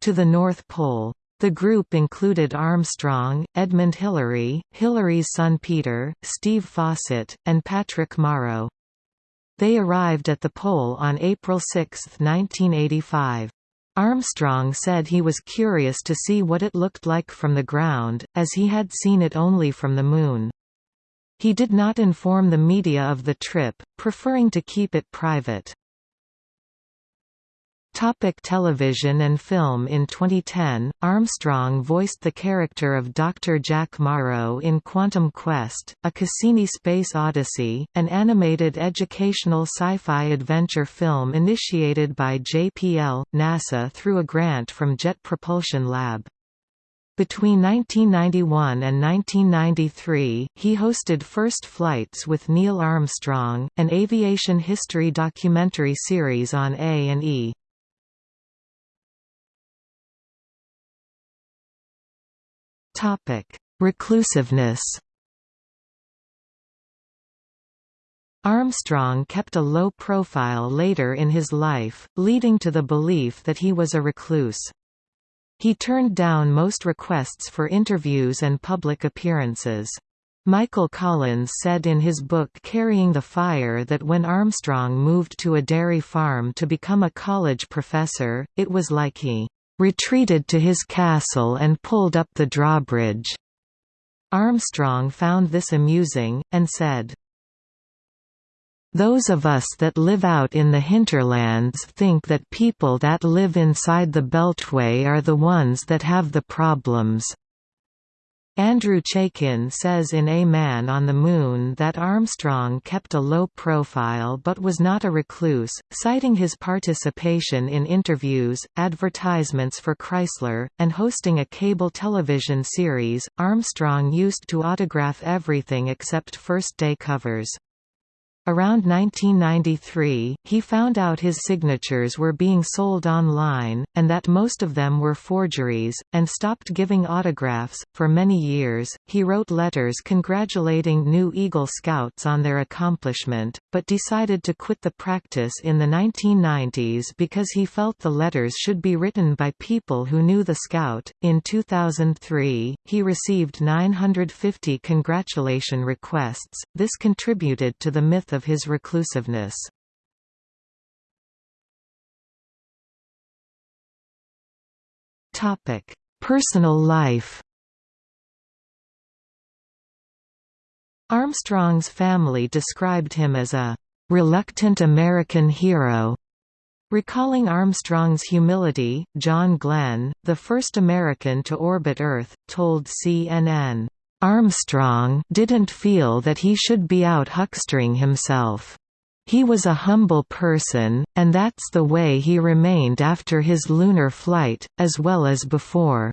to the North Pole. The group included Armstrong, Edmund Hillary, Hillary's son Peter, Steve Fossett, and Patrick Morrow. They arrived at the pole on April 6, 1985. Armstrong said he was curious to see what it looked like from the ground, as he had seen it only from the Moon. He did not inform the media of the trip, preferring to keep it private. Topic television and film In 2010, Armstrong voiced the character of Dr. Jack Morrow in Quantum Quest, a Cassini Space Odyssey, an animated educational sci-fi adventure film initiated by JPL, NASA through a grant from Jet Propulsion Lab. Between 1991 and 1993, he hosted First Flights with Neil Armstrong, an aviation history documentary series on A&E. Topic: Reclusiveness. Armstrong kept a low profile later in his life, leading to the belief that he was a recluse. He turned down most requests for interviews and public appearances. Michael Collins said in his book Carrying the Fire that when Armstrong moved to a dairy farm to become a college professor, it was like he retreated to his castle and pulled up the drawbridge. Armstrong found this amusing, and said, those of us that live out in the hinterlands think that people that live inside the beltway are the ones that have the problems. Andrew Chaikin says in A Man on the Moon that Armstrong kept a low profile but was not a recluse, citing his participation in interviews, advertisements for Chrysler, and hosting a cable television series. Armstrong used to autograph everything except first day covers. Around 1993, he found out his signatures were being sold online, and that most of them were forgeries, and stopped giving autographs. For many years, he wrote letters congratulating new Eagle Scouts on their accomplishment, but decided to quit the practice in the 1990s because he felt the letters should be written by people who knew the Scout. In 2003, he received 950 congratulation requests. This contributed to the myth of his reclusiveness. Topic: Personal life Armstrong's family described him as a reluctant American hero. Recalling Armstrong's humility, John Glenn, the first American to orbit Earth, told CNN, Armstrong didn't feel that he should be out huckstering himself. He was a humble person, and that's the way he remained after his lunar flight, as well as before.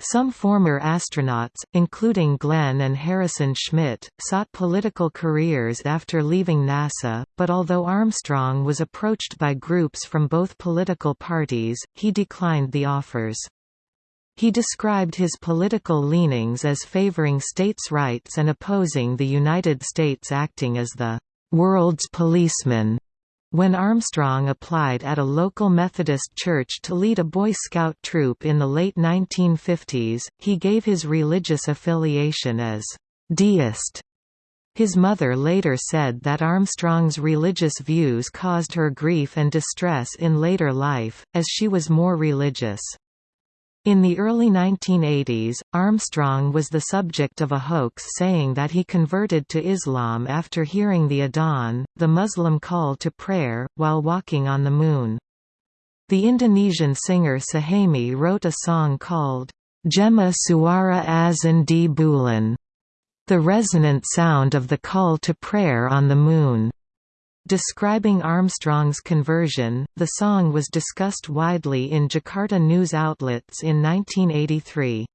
Some former astronauts, including Glenn and Harrison Schmitt, sought political careers after leaving NASA, but although Armstrong was approached by groups from both political parties, he declined the offers. He described his political leanings as favoring states' rights and opposing the United States acting as the world's policeman. When Armstrong applied at a local Methodist church to lead a Boy Scout troop in the late 1950s, he gave his religious affiliation as deist. His mother later said that Armstrong's religious views caused her grief and distress in later life, as she was more religious. In the early 1980s, Armstrong was the subject of a hoax saying that he converted to Islam after hearing the Adhan, the Muslim call to prayer, while walking on the Moon. The Indonesian singer Suhaemi wrote a song called, Gema Suara Azan di Bulan, the resonant sound of the call to prayer on the Moon. Describing Armstrong's conversion, the song was discussed widely in Jakarta news outlets in 1983.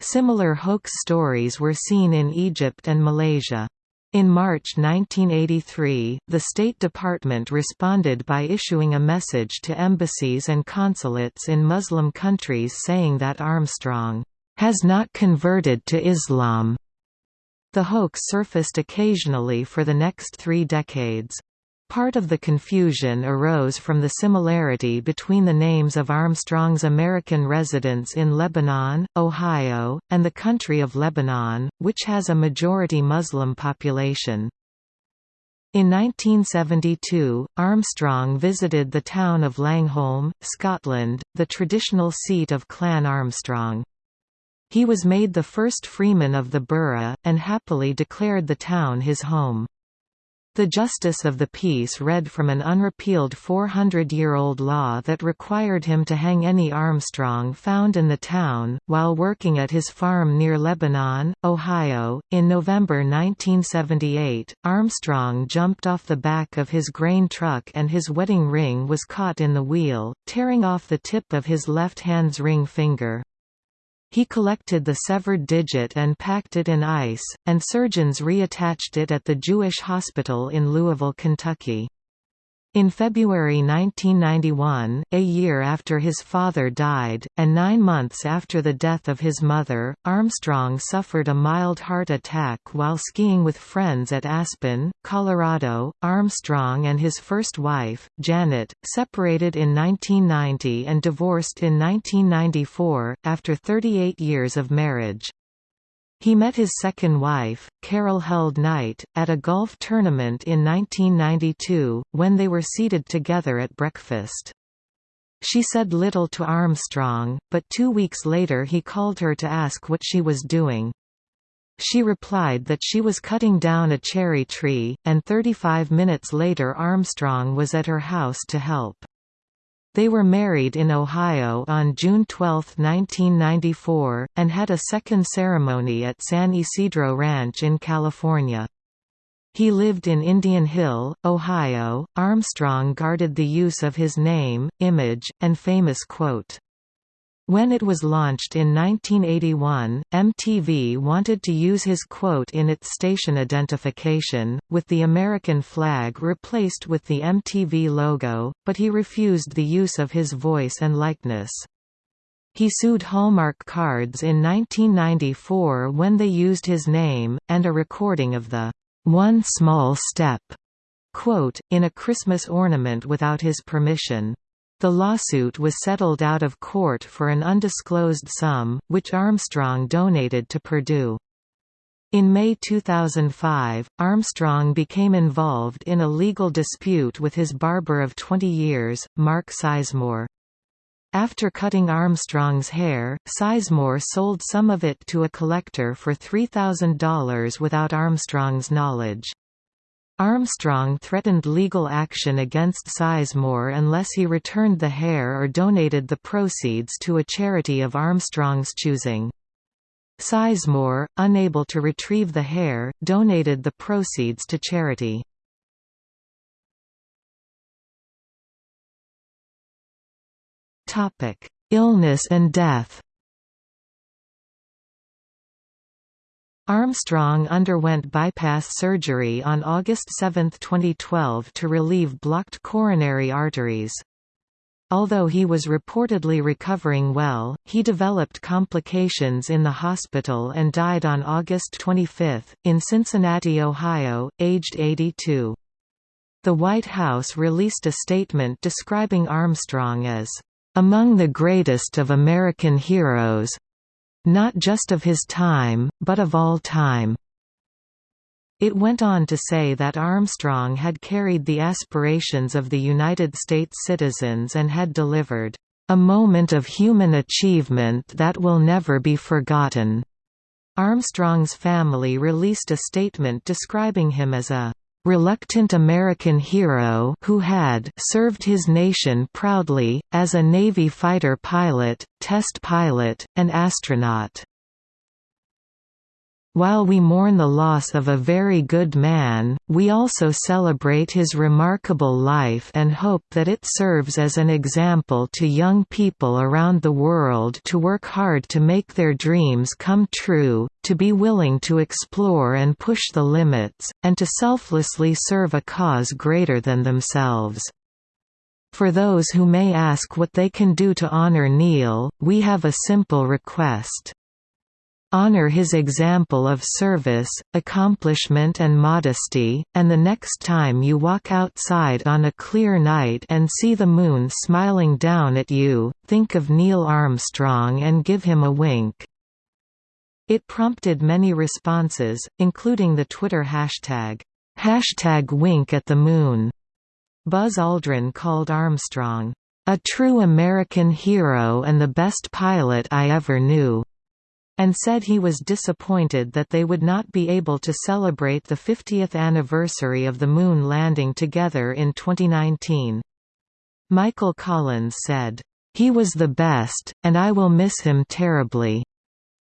Similar hoax stories were seen in Egypt and Malaysia. In March 1983, the State Department responded by issuing a message to embassies and consulates in Muslim countries saying that Armstrong has not converted to Islam. The hoax surfaced occasionally for the next three decades. Part of the confusion arose from the similarity between the names of Armstrong's American residence in Lebanon, Ohio, and the country of Lebanon, which has a majority Muslim population. In 1972, Armstrong visited the town of Langholm, Scotland, the traditional seat of Clan Armstrong. He was made the first freeman of the borough, and happily declared the town his home. The justice of the peace read from an unrepealed 400-year-old law that required him to hang any Armstrong found in the town, while working at his farm near Lebanon, Ohio. In November 1978, Armstrong jumped off the back of his grain truck and his wedding ring was caught in the wheel, tearing off the tip of his left hand's ring finger. He collected the severed digit and packed it in ice, and surgeons reattached it at the Jewish Hospital in Louisville, Kentucky. In February 1991, a year after his father died, and nine months after the death of his mother, Armstrong suffered a mild heart attack while skiing with friends at Aspen, Colorado. Armstrong and his first wife, Janet, separated in 1990 and divorced in 1994, after 38 years of marriage. He met his second wife, Carol Held Knight, at a golf tournament in 1992, when they were seated together at breakfast. She said little to Armstrong, but two weeks later he called her to ask what she was doing. She replied that she was cutting down a cherry tree, and 35 minutes later Armstrong was at her house to help. They were married in Ohio on June 12, 1994, and had a second ceremony at San Ysidro Ranch in California. He lived in Indian Hill, Ohio. Armstrong guarded the use of his name, image, and famous quote, when it was launched in 1981, MTV wanted to use his quote in its station identification, with the American flag replaced with the MTV logo, but he refused the use of his voice and likeness. He sued Hallmark Cards in 1994 when they used his name, and a recording of the "'One Small Step' quote, in a Christmas ornament without his permission. The lawsuit was settled out of court for an undisclosed sum, which Armstrong donated to Purdue. In May 2005, Armstrong became involved in a legal dispute with his barber of 20 years, Mark Sizemore. After cutting Armstrong's hair, Sizemore sold some of it to a collector for $3,000 without Armstrong's knowledge. Armstrong threatened legal action against Sizemore unless he returned the hair or donated the proceeds to a charity of Armstrong's choosing. Sizemore, unable to retrieve the hair, donated the proceeds to charity. Illness and death Armstrong underwent bypass surgery on August 7, 2012 to relieve blocked coronary arteries. Although he was reportedly recovering well, he developed complications in the hospital and died on August 25, in Cincinnati, Ohio, aged 82. The White House released a statement describing Armstrong as, "...among the greatest of American heroes, not just of his time, but of all time. It went on to say that Armstrong had carried the aspirations of the United States citizens and had delivered a moment of human achievement that will never be forgotten." Armstrong's family released a statement describing him as a reluctant American hero who had served his nation proudly, as a Navy fighter pilot, test pilot, and astronaut. While we mourn the loss of a very good man, we also celebrate his remarkable life and hope that it serves as an example to young people around the world to work hard to make their dreams come true, to be willing to explore and push the limits, and to selflessly serve a cause greater than themselves. For those who may ask what they can do to honor Neil, we have a simple request. Honor his example of service, accomplishment and modesty, and the next time you walk outside on a clear night and see the moon smiling down at you, think of Neil Armstrong and give him a wink. It prompted many responses, including the Twitter hashtag, hashtag wink at the moon. Buzz Aldrin called Armstrong, a true American hero and the best pilot I ever knew and said he was disappointed that they would not be able to celebrate the 50th anniversary of the Moon landing together in 2019. Michael Collins said, "...he was the best, and I will miss him terribly."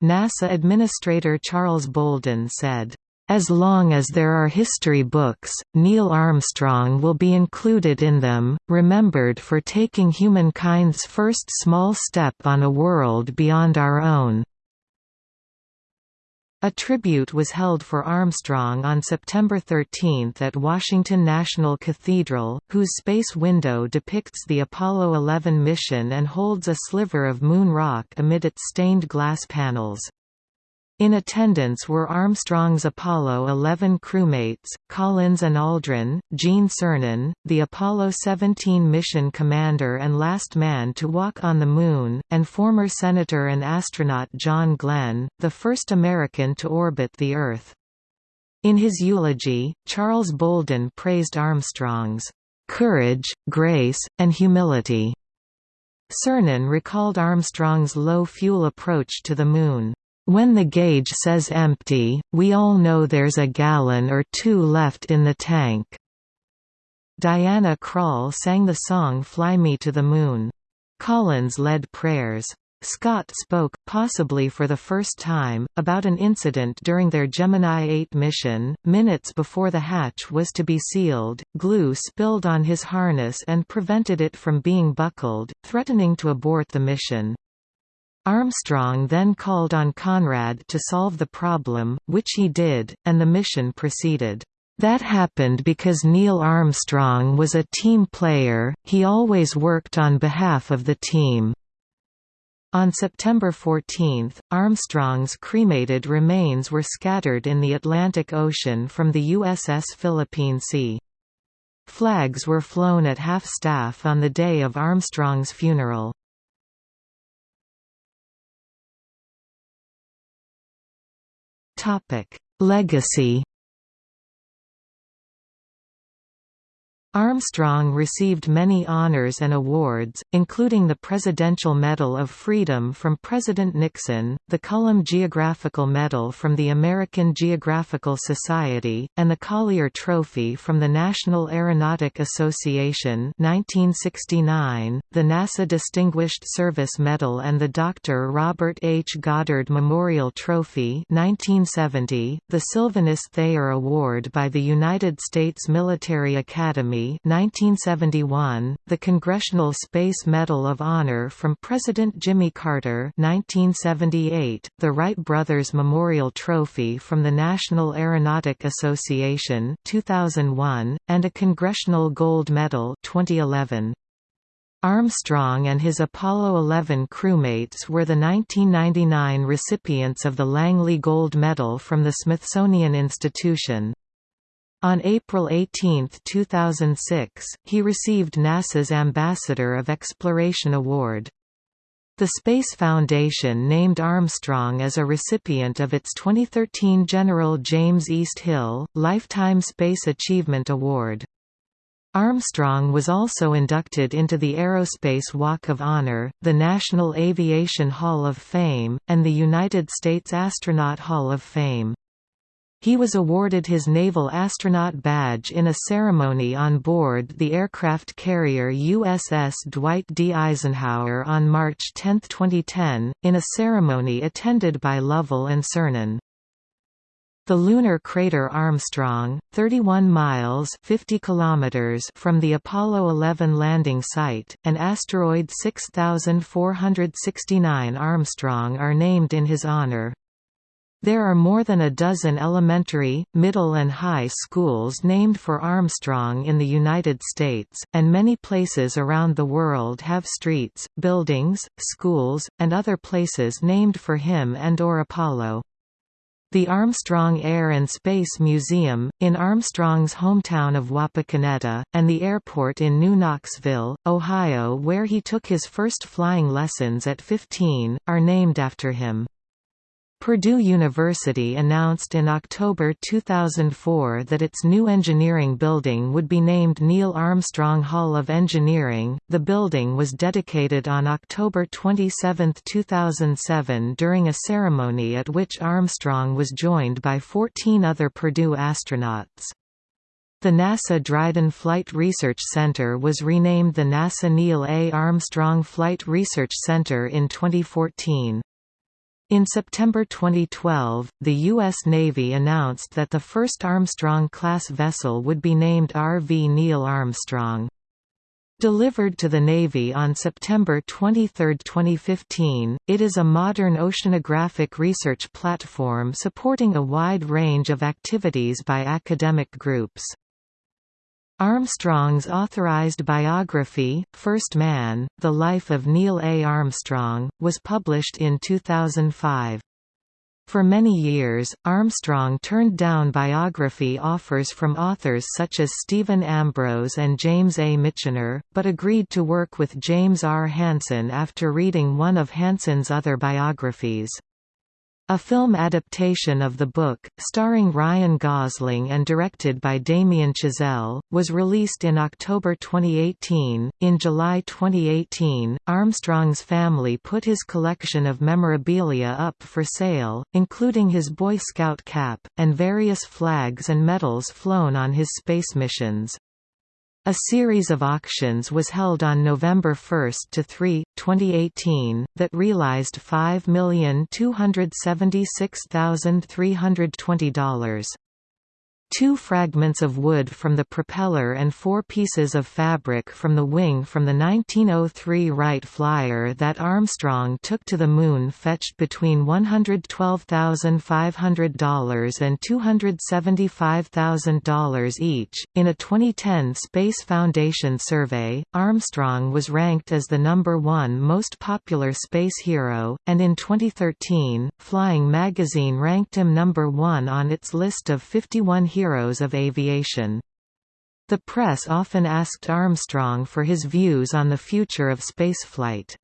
NASA Administrator Charles Bolden said, as long as there are history books, Neil Armstrong will be included in them, remembered for taking humankind's first small step on a world beyond our own. A tribute was held for Armstrong on September 13 at Washington National Cathedral, whose space window depicts the Apollo 11 mission and holds a sliver of moon rock amid its stained glass panels. In attendance were Armstrong's Apollo 11 crewmates, Collins and Aldrin, Gene Cernan, the Apollo 17 mission commander and last man to walk on the Moon, and former Senator and astronaut John Glenn, the first American to orbit the Earth. In his eulogy, Charles Bolden praised Armstrong's courage, grace, and humility. Cernan recalled Armstrong's low-fuel approach to the Moon. When the gauge says empty, we all know there's a gallon or two left in the tank. Diana Krall sang the song Fly Me to the Moon. Collins led prayers. Scott spoke, possibly for the first time, about an incident during their Gemini 8 mission. Minutes before the hatch was to be sealed, glue spilled on his harness and prevented it from being buckled, threatening to abort the mission. Armstrong then called on Conrad to solve the problem, which he did, and the mission proceeded. That happened because Neil Armstrong was a team player, he always worked on behalf of the team. On September 14, Armstrong's cremated remains were scattered in the Atlantic Ocean from the USS Philippine Sea. Flags were flown at half-staff on the day of Armstrong's funeral. Legacy Armstrong received many honors and awards, including the Presidential Medal of Freedom from President Nixon, the Cullum Geographical Medal from the American Geographical Society, and the Collier Trophy from the National Aeronautic Association 1969, the NASA Distinguished Service Medal and the Dr. Robert H. Goddard Memorial Trophy 1970, the Sylvanus Thayer Award by the United States Military Academy 1971, the Congressional Space Medal of Honor from President Jimmy Carter 1978, the Wright Brothers Memorial Trophy from the National Aeronautic Association 2001, and a Congressional Gold Medal 2011. Armstrong and his Apollo 11 crewmates were the 1999 recipients of the Langley Gold Medal from the Smithsonian Institution. On April 18, 2006, he received NASA's Ambassador of Exploration Award. The Space Foundation named Armstrong as a recipient of its 2013 General James East Hill, Lifetime Space Achievement Award. Armstrong was also inducted into the Aerospace Walk of Honor, the National Aviation Hall of Fame, and the United States Astronaut Hall of Fame. He was awarded his Naval Astronaut Badge in a ceremony on board the aircraft carrier USS Dwight D. Eisenhower on March 10, 2010, in a ceremony attended by Lovell and Cernan. The lunar crater Armstrong, 31 miles 50 kilometers from the Apollo 11 landing site, and asteroid 6469 Armstrong are named in his honor. There are more than a dozen elementary, middle and high schools named for Armstrong in the United States, and many places around the world have streets, buildings, schools, and other places named for him and or Apollo. The Armstrong Air and Space Museum, in Armstrong's hometown of Wapakoneta, and the airport in New Knoxville, Ohio where he took his first flying lessons at 15, are named after him. Purdue University announced in October 2004 that its new engineering building would be named Neil Armstrong Hall of Engineering. The building was dedicated on October 27, 2007 during a ceremony at which Armstrong was joined by 14 other Purdue astronauts. The NASA Dryden Flight Research Center was renamed the NASA Neil A. Armstrong Flight Research Center in 2014. In September 2012, the U.S. Navy announced that the first Armstrong-class vessel would be named RV Neil Armstrong. Delivered to the Navy on September 23, 2015, it is a modern oceanographic research platform supporting a wide range of activities by academic groups. Armstrong's authorized biography, First Man, The Life of Neil A. Armstrong, was published in 2005. For many years, Armstrong turned down biography offers from authors such as Stephen Ambrose and James A. Michener, but agreed to work with James R. Hansen after reading one of Hansen's other biographies. A film adaptation of the book, starring Ryan Gosling and directed by Damien Chazelle, was released in October 2018. In July 2018, Armstrong's family put his collection of memorabilia up for sale, including his Boy Scout cap, and various flags and medals flown on his space missions. A series of auctions was held on November 1 to 3, 2018, that realized $5,276,320 two fragments of wood from the propeller and four pieces of fabric from the wing from the 1903 Wright Flyer that Armstrong took to the Moon fetched between $112,500 and $275,000 each. In a 2010 Space Foundation survey, Armstrong was ranked as the number one most popular space hero, and in 2013, Flying Magazine ranked him number one on its list of 51 heroes heroes of aviation. The press often asked Armstrong for his views on the future of spaceflight.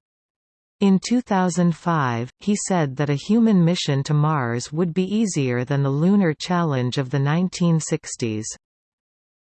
In 2005, he said that a human mission to Mars would be easier than the Lunar Challenge of the 1960s.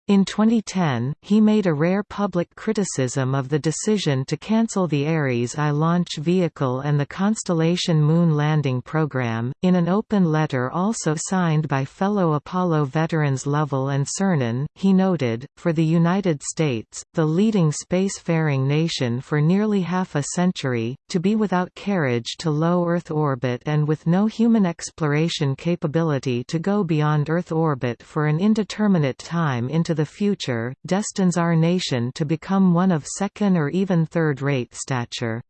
In 2010, he made a rare public criticism of the decision to cancel the Ares I launch vehicle and the Constellation Moon landing program. In an open letter also signed by fellow Apollo veterans Lovell and Cernan, he noted, For the United States, the leading spacefaring nation for nearly half a century, to be without carriage to low Earth orbit and with no human exploration capability to go beyond Earth orbit for an indeterminate time into the future, destines our nation to become one of second or even third-rate stature.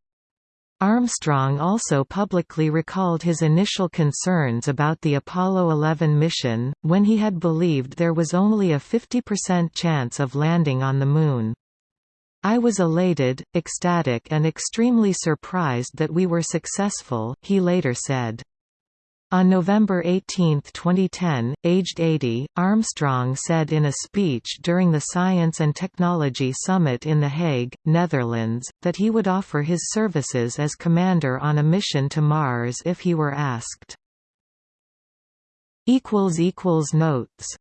Armstrong also publicly recalled his initial concerns about the Apollo 11 mission, when he had believed there was only a 50% chance of landing on the Moon. I was elated, ecstatic and extremely surprised that we were successful, he later said. On November 18, 2010, aged 80, Armstrong said in a speech during the Science and Technology Summit in The Hague, Netherlands, that he would offer his services as commander on a mission to Mars if he were asked. Notes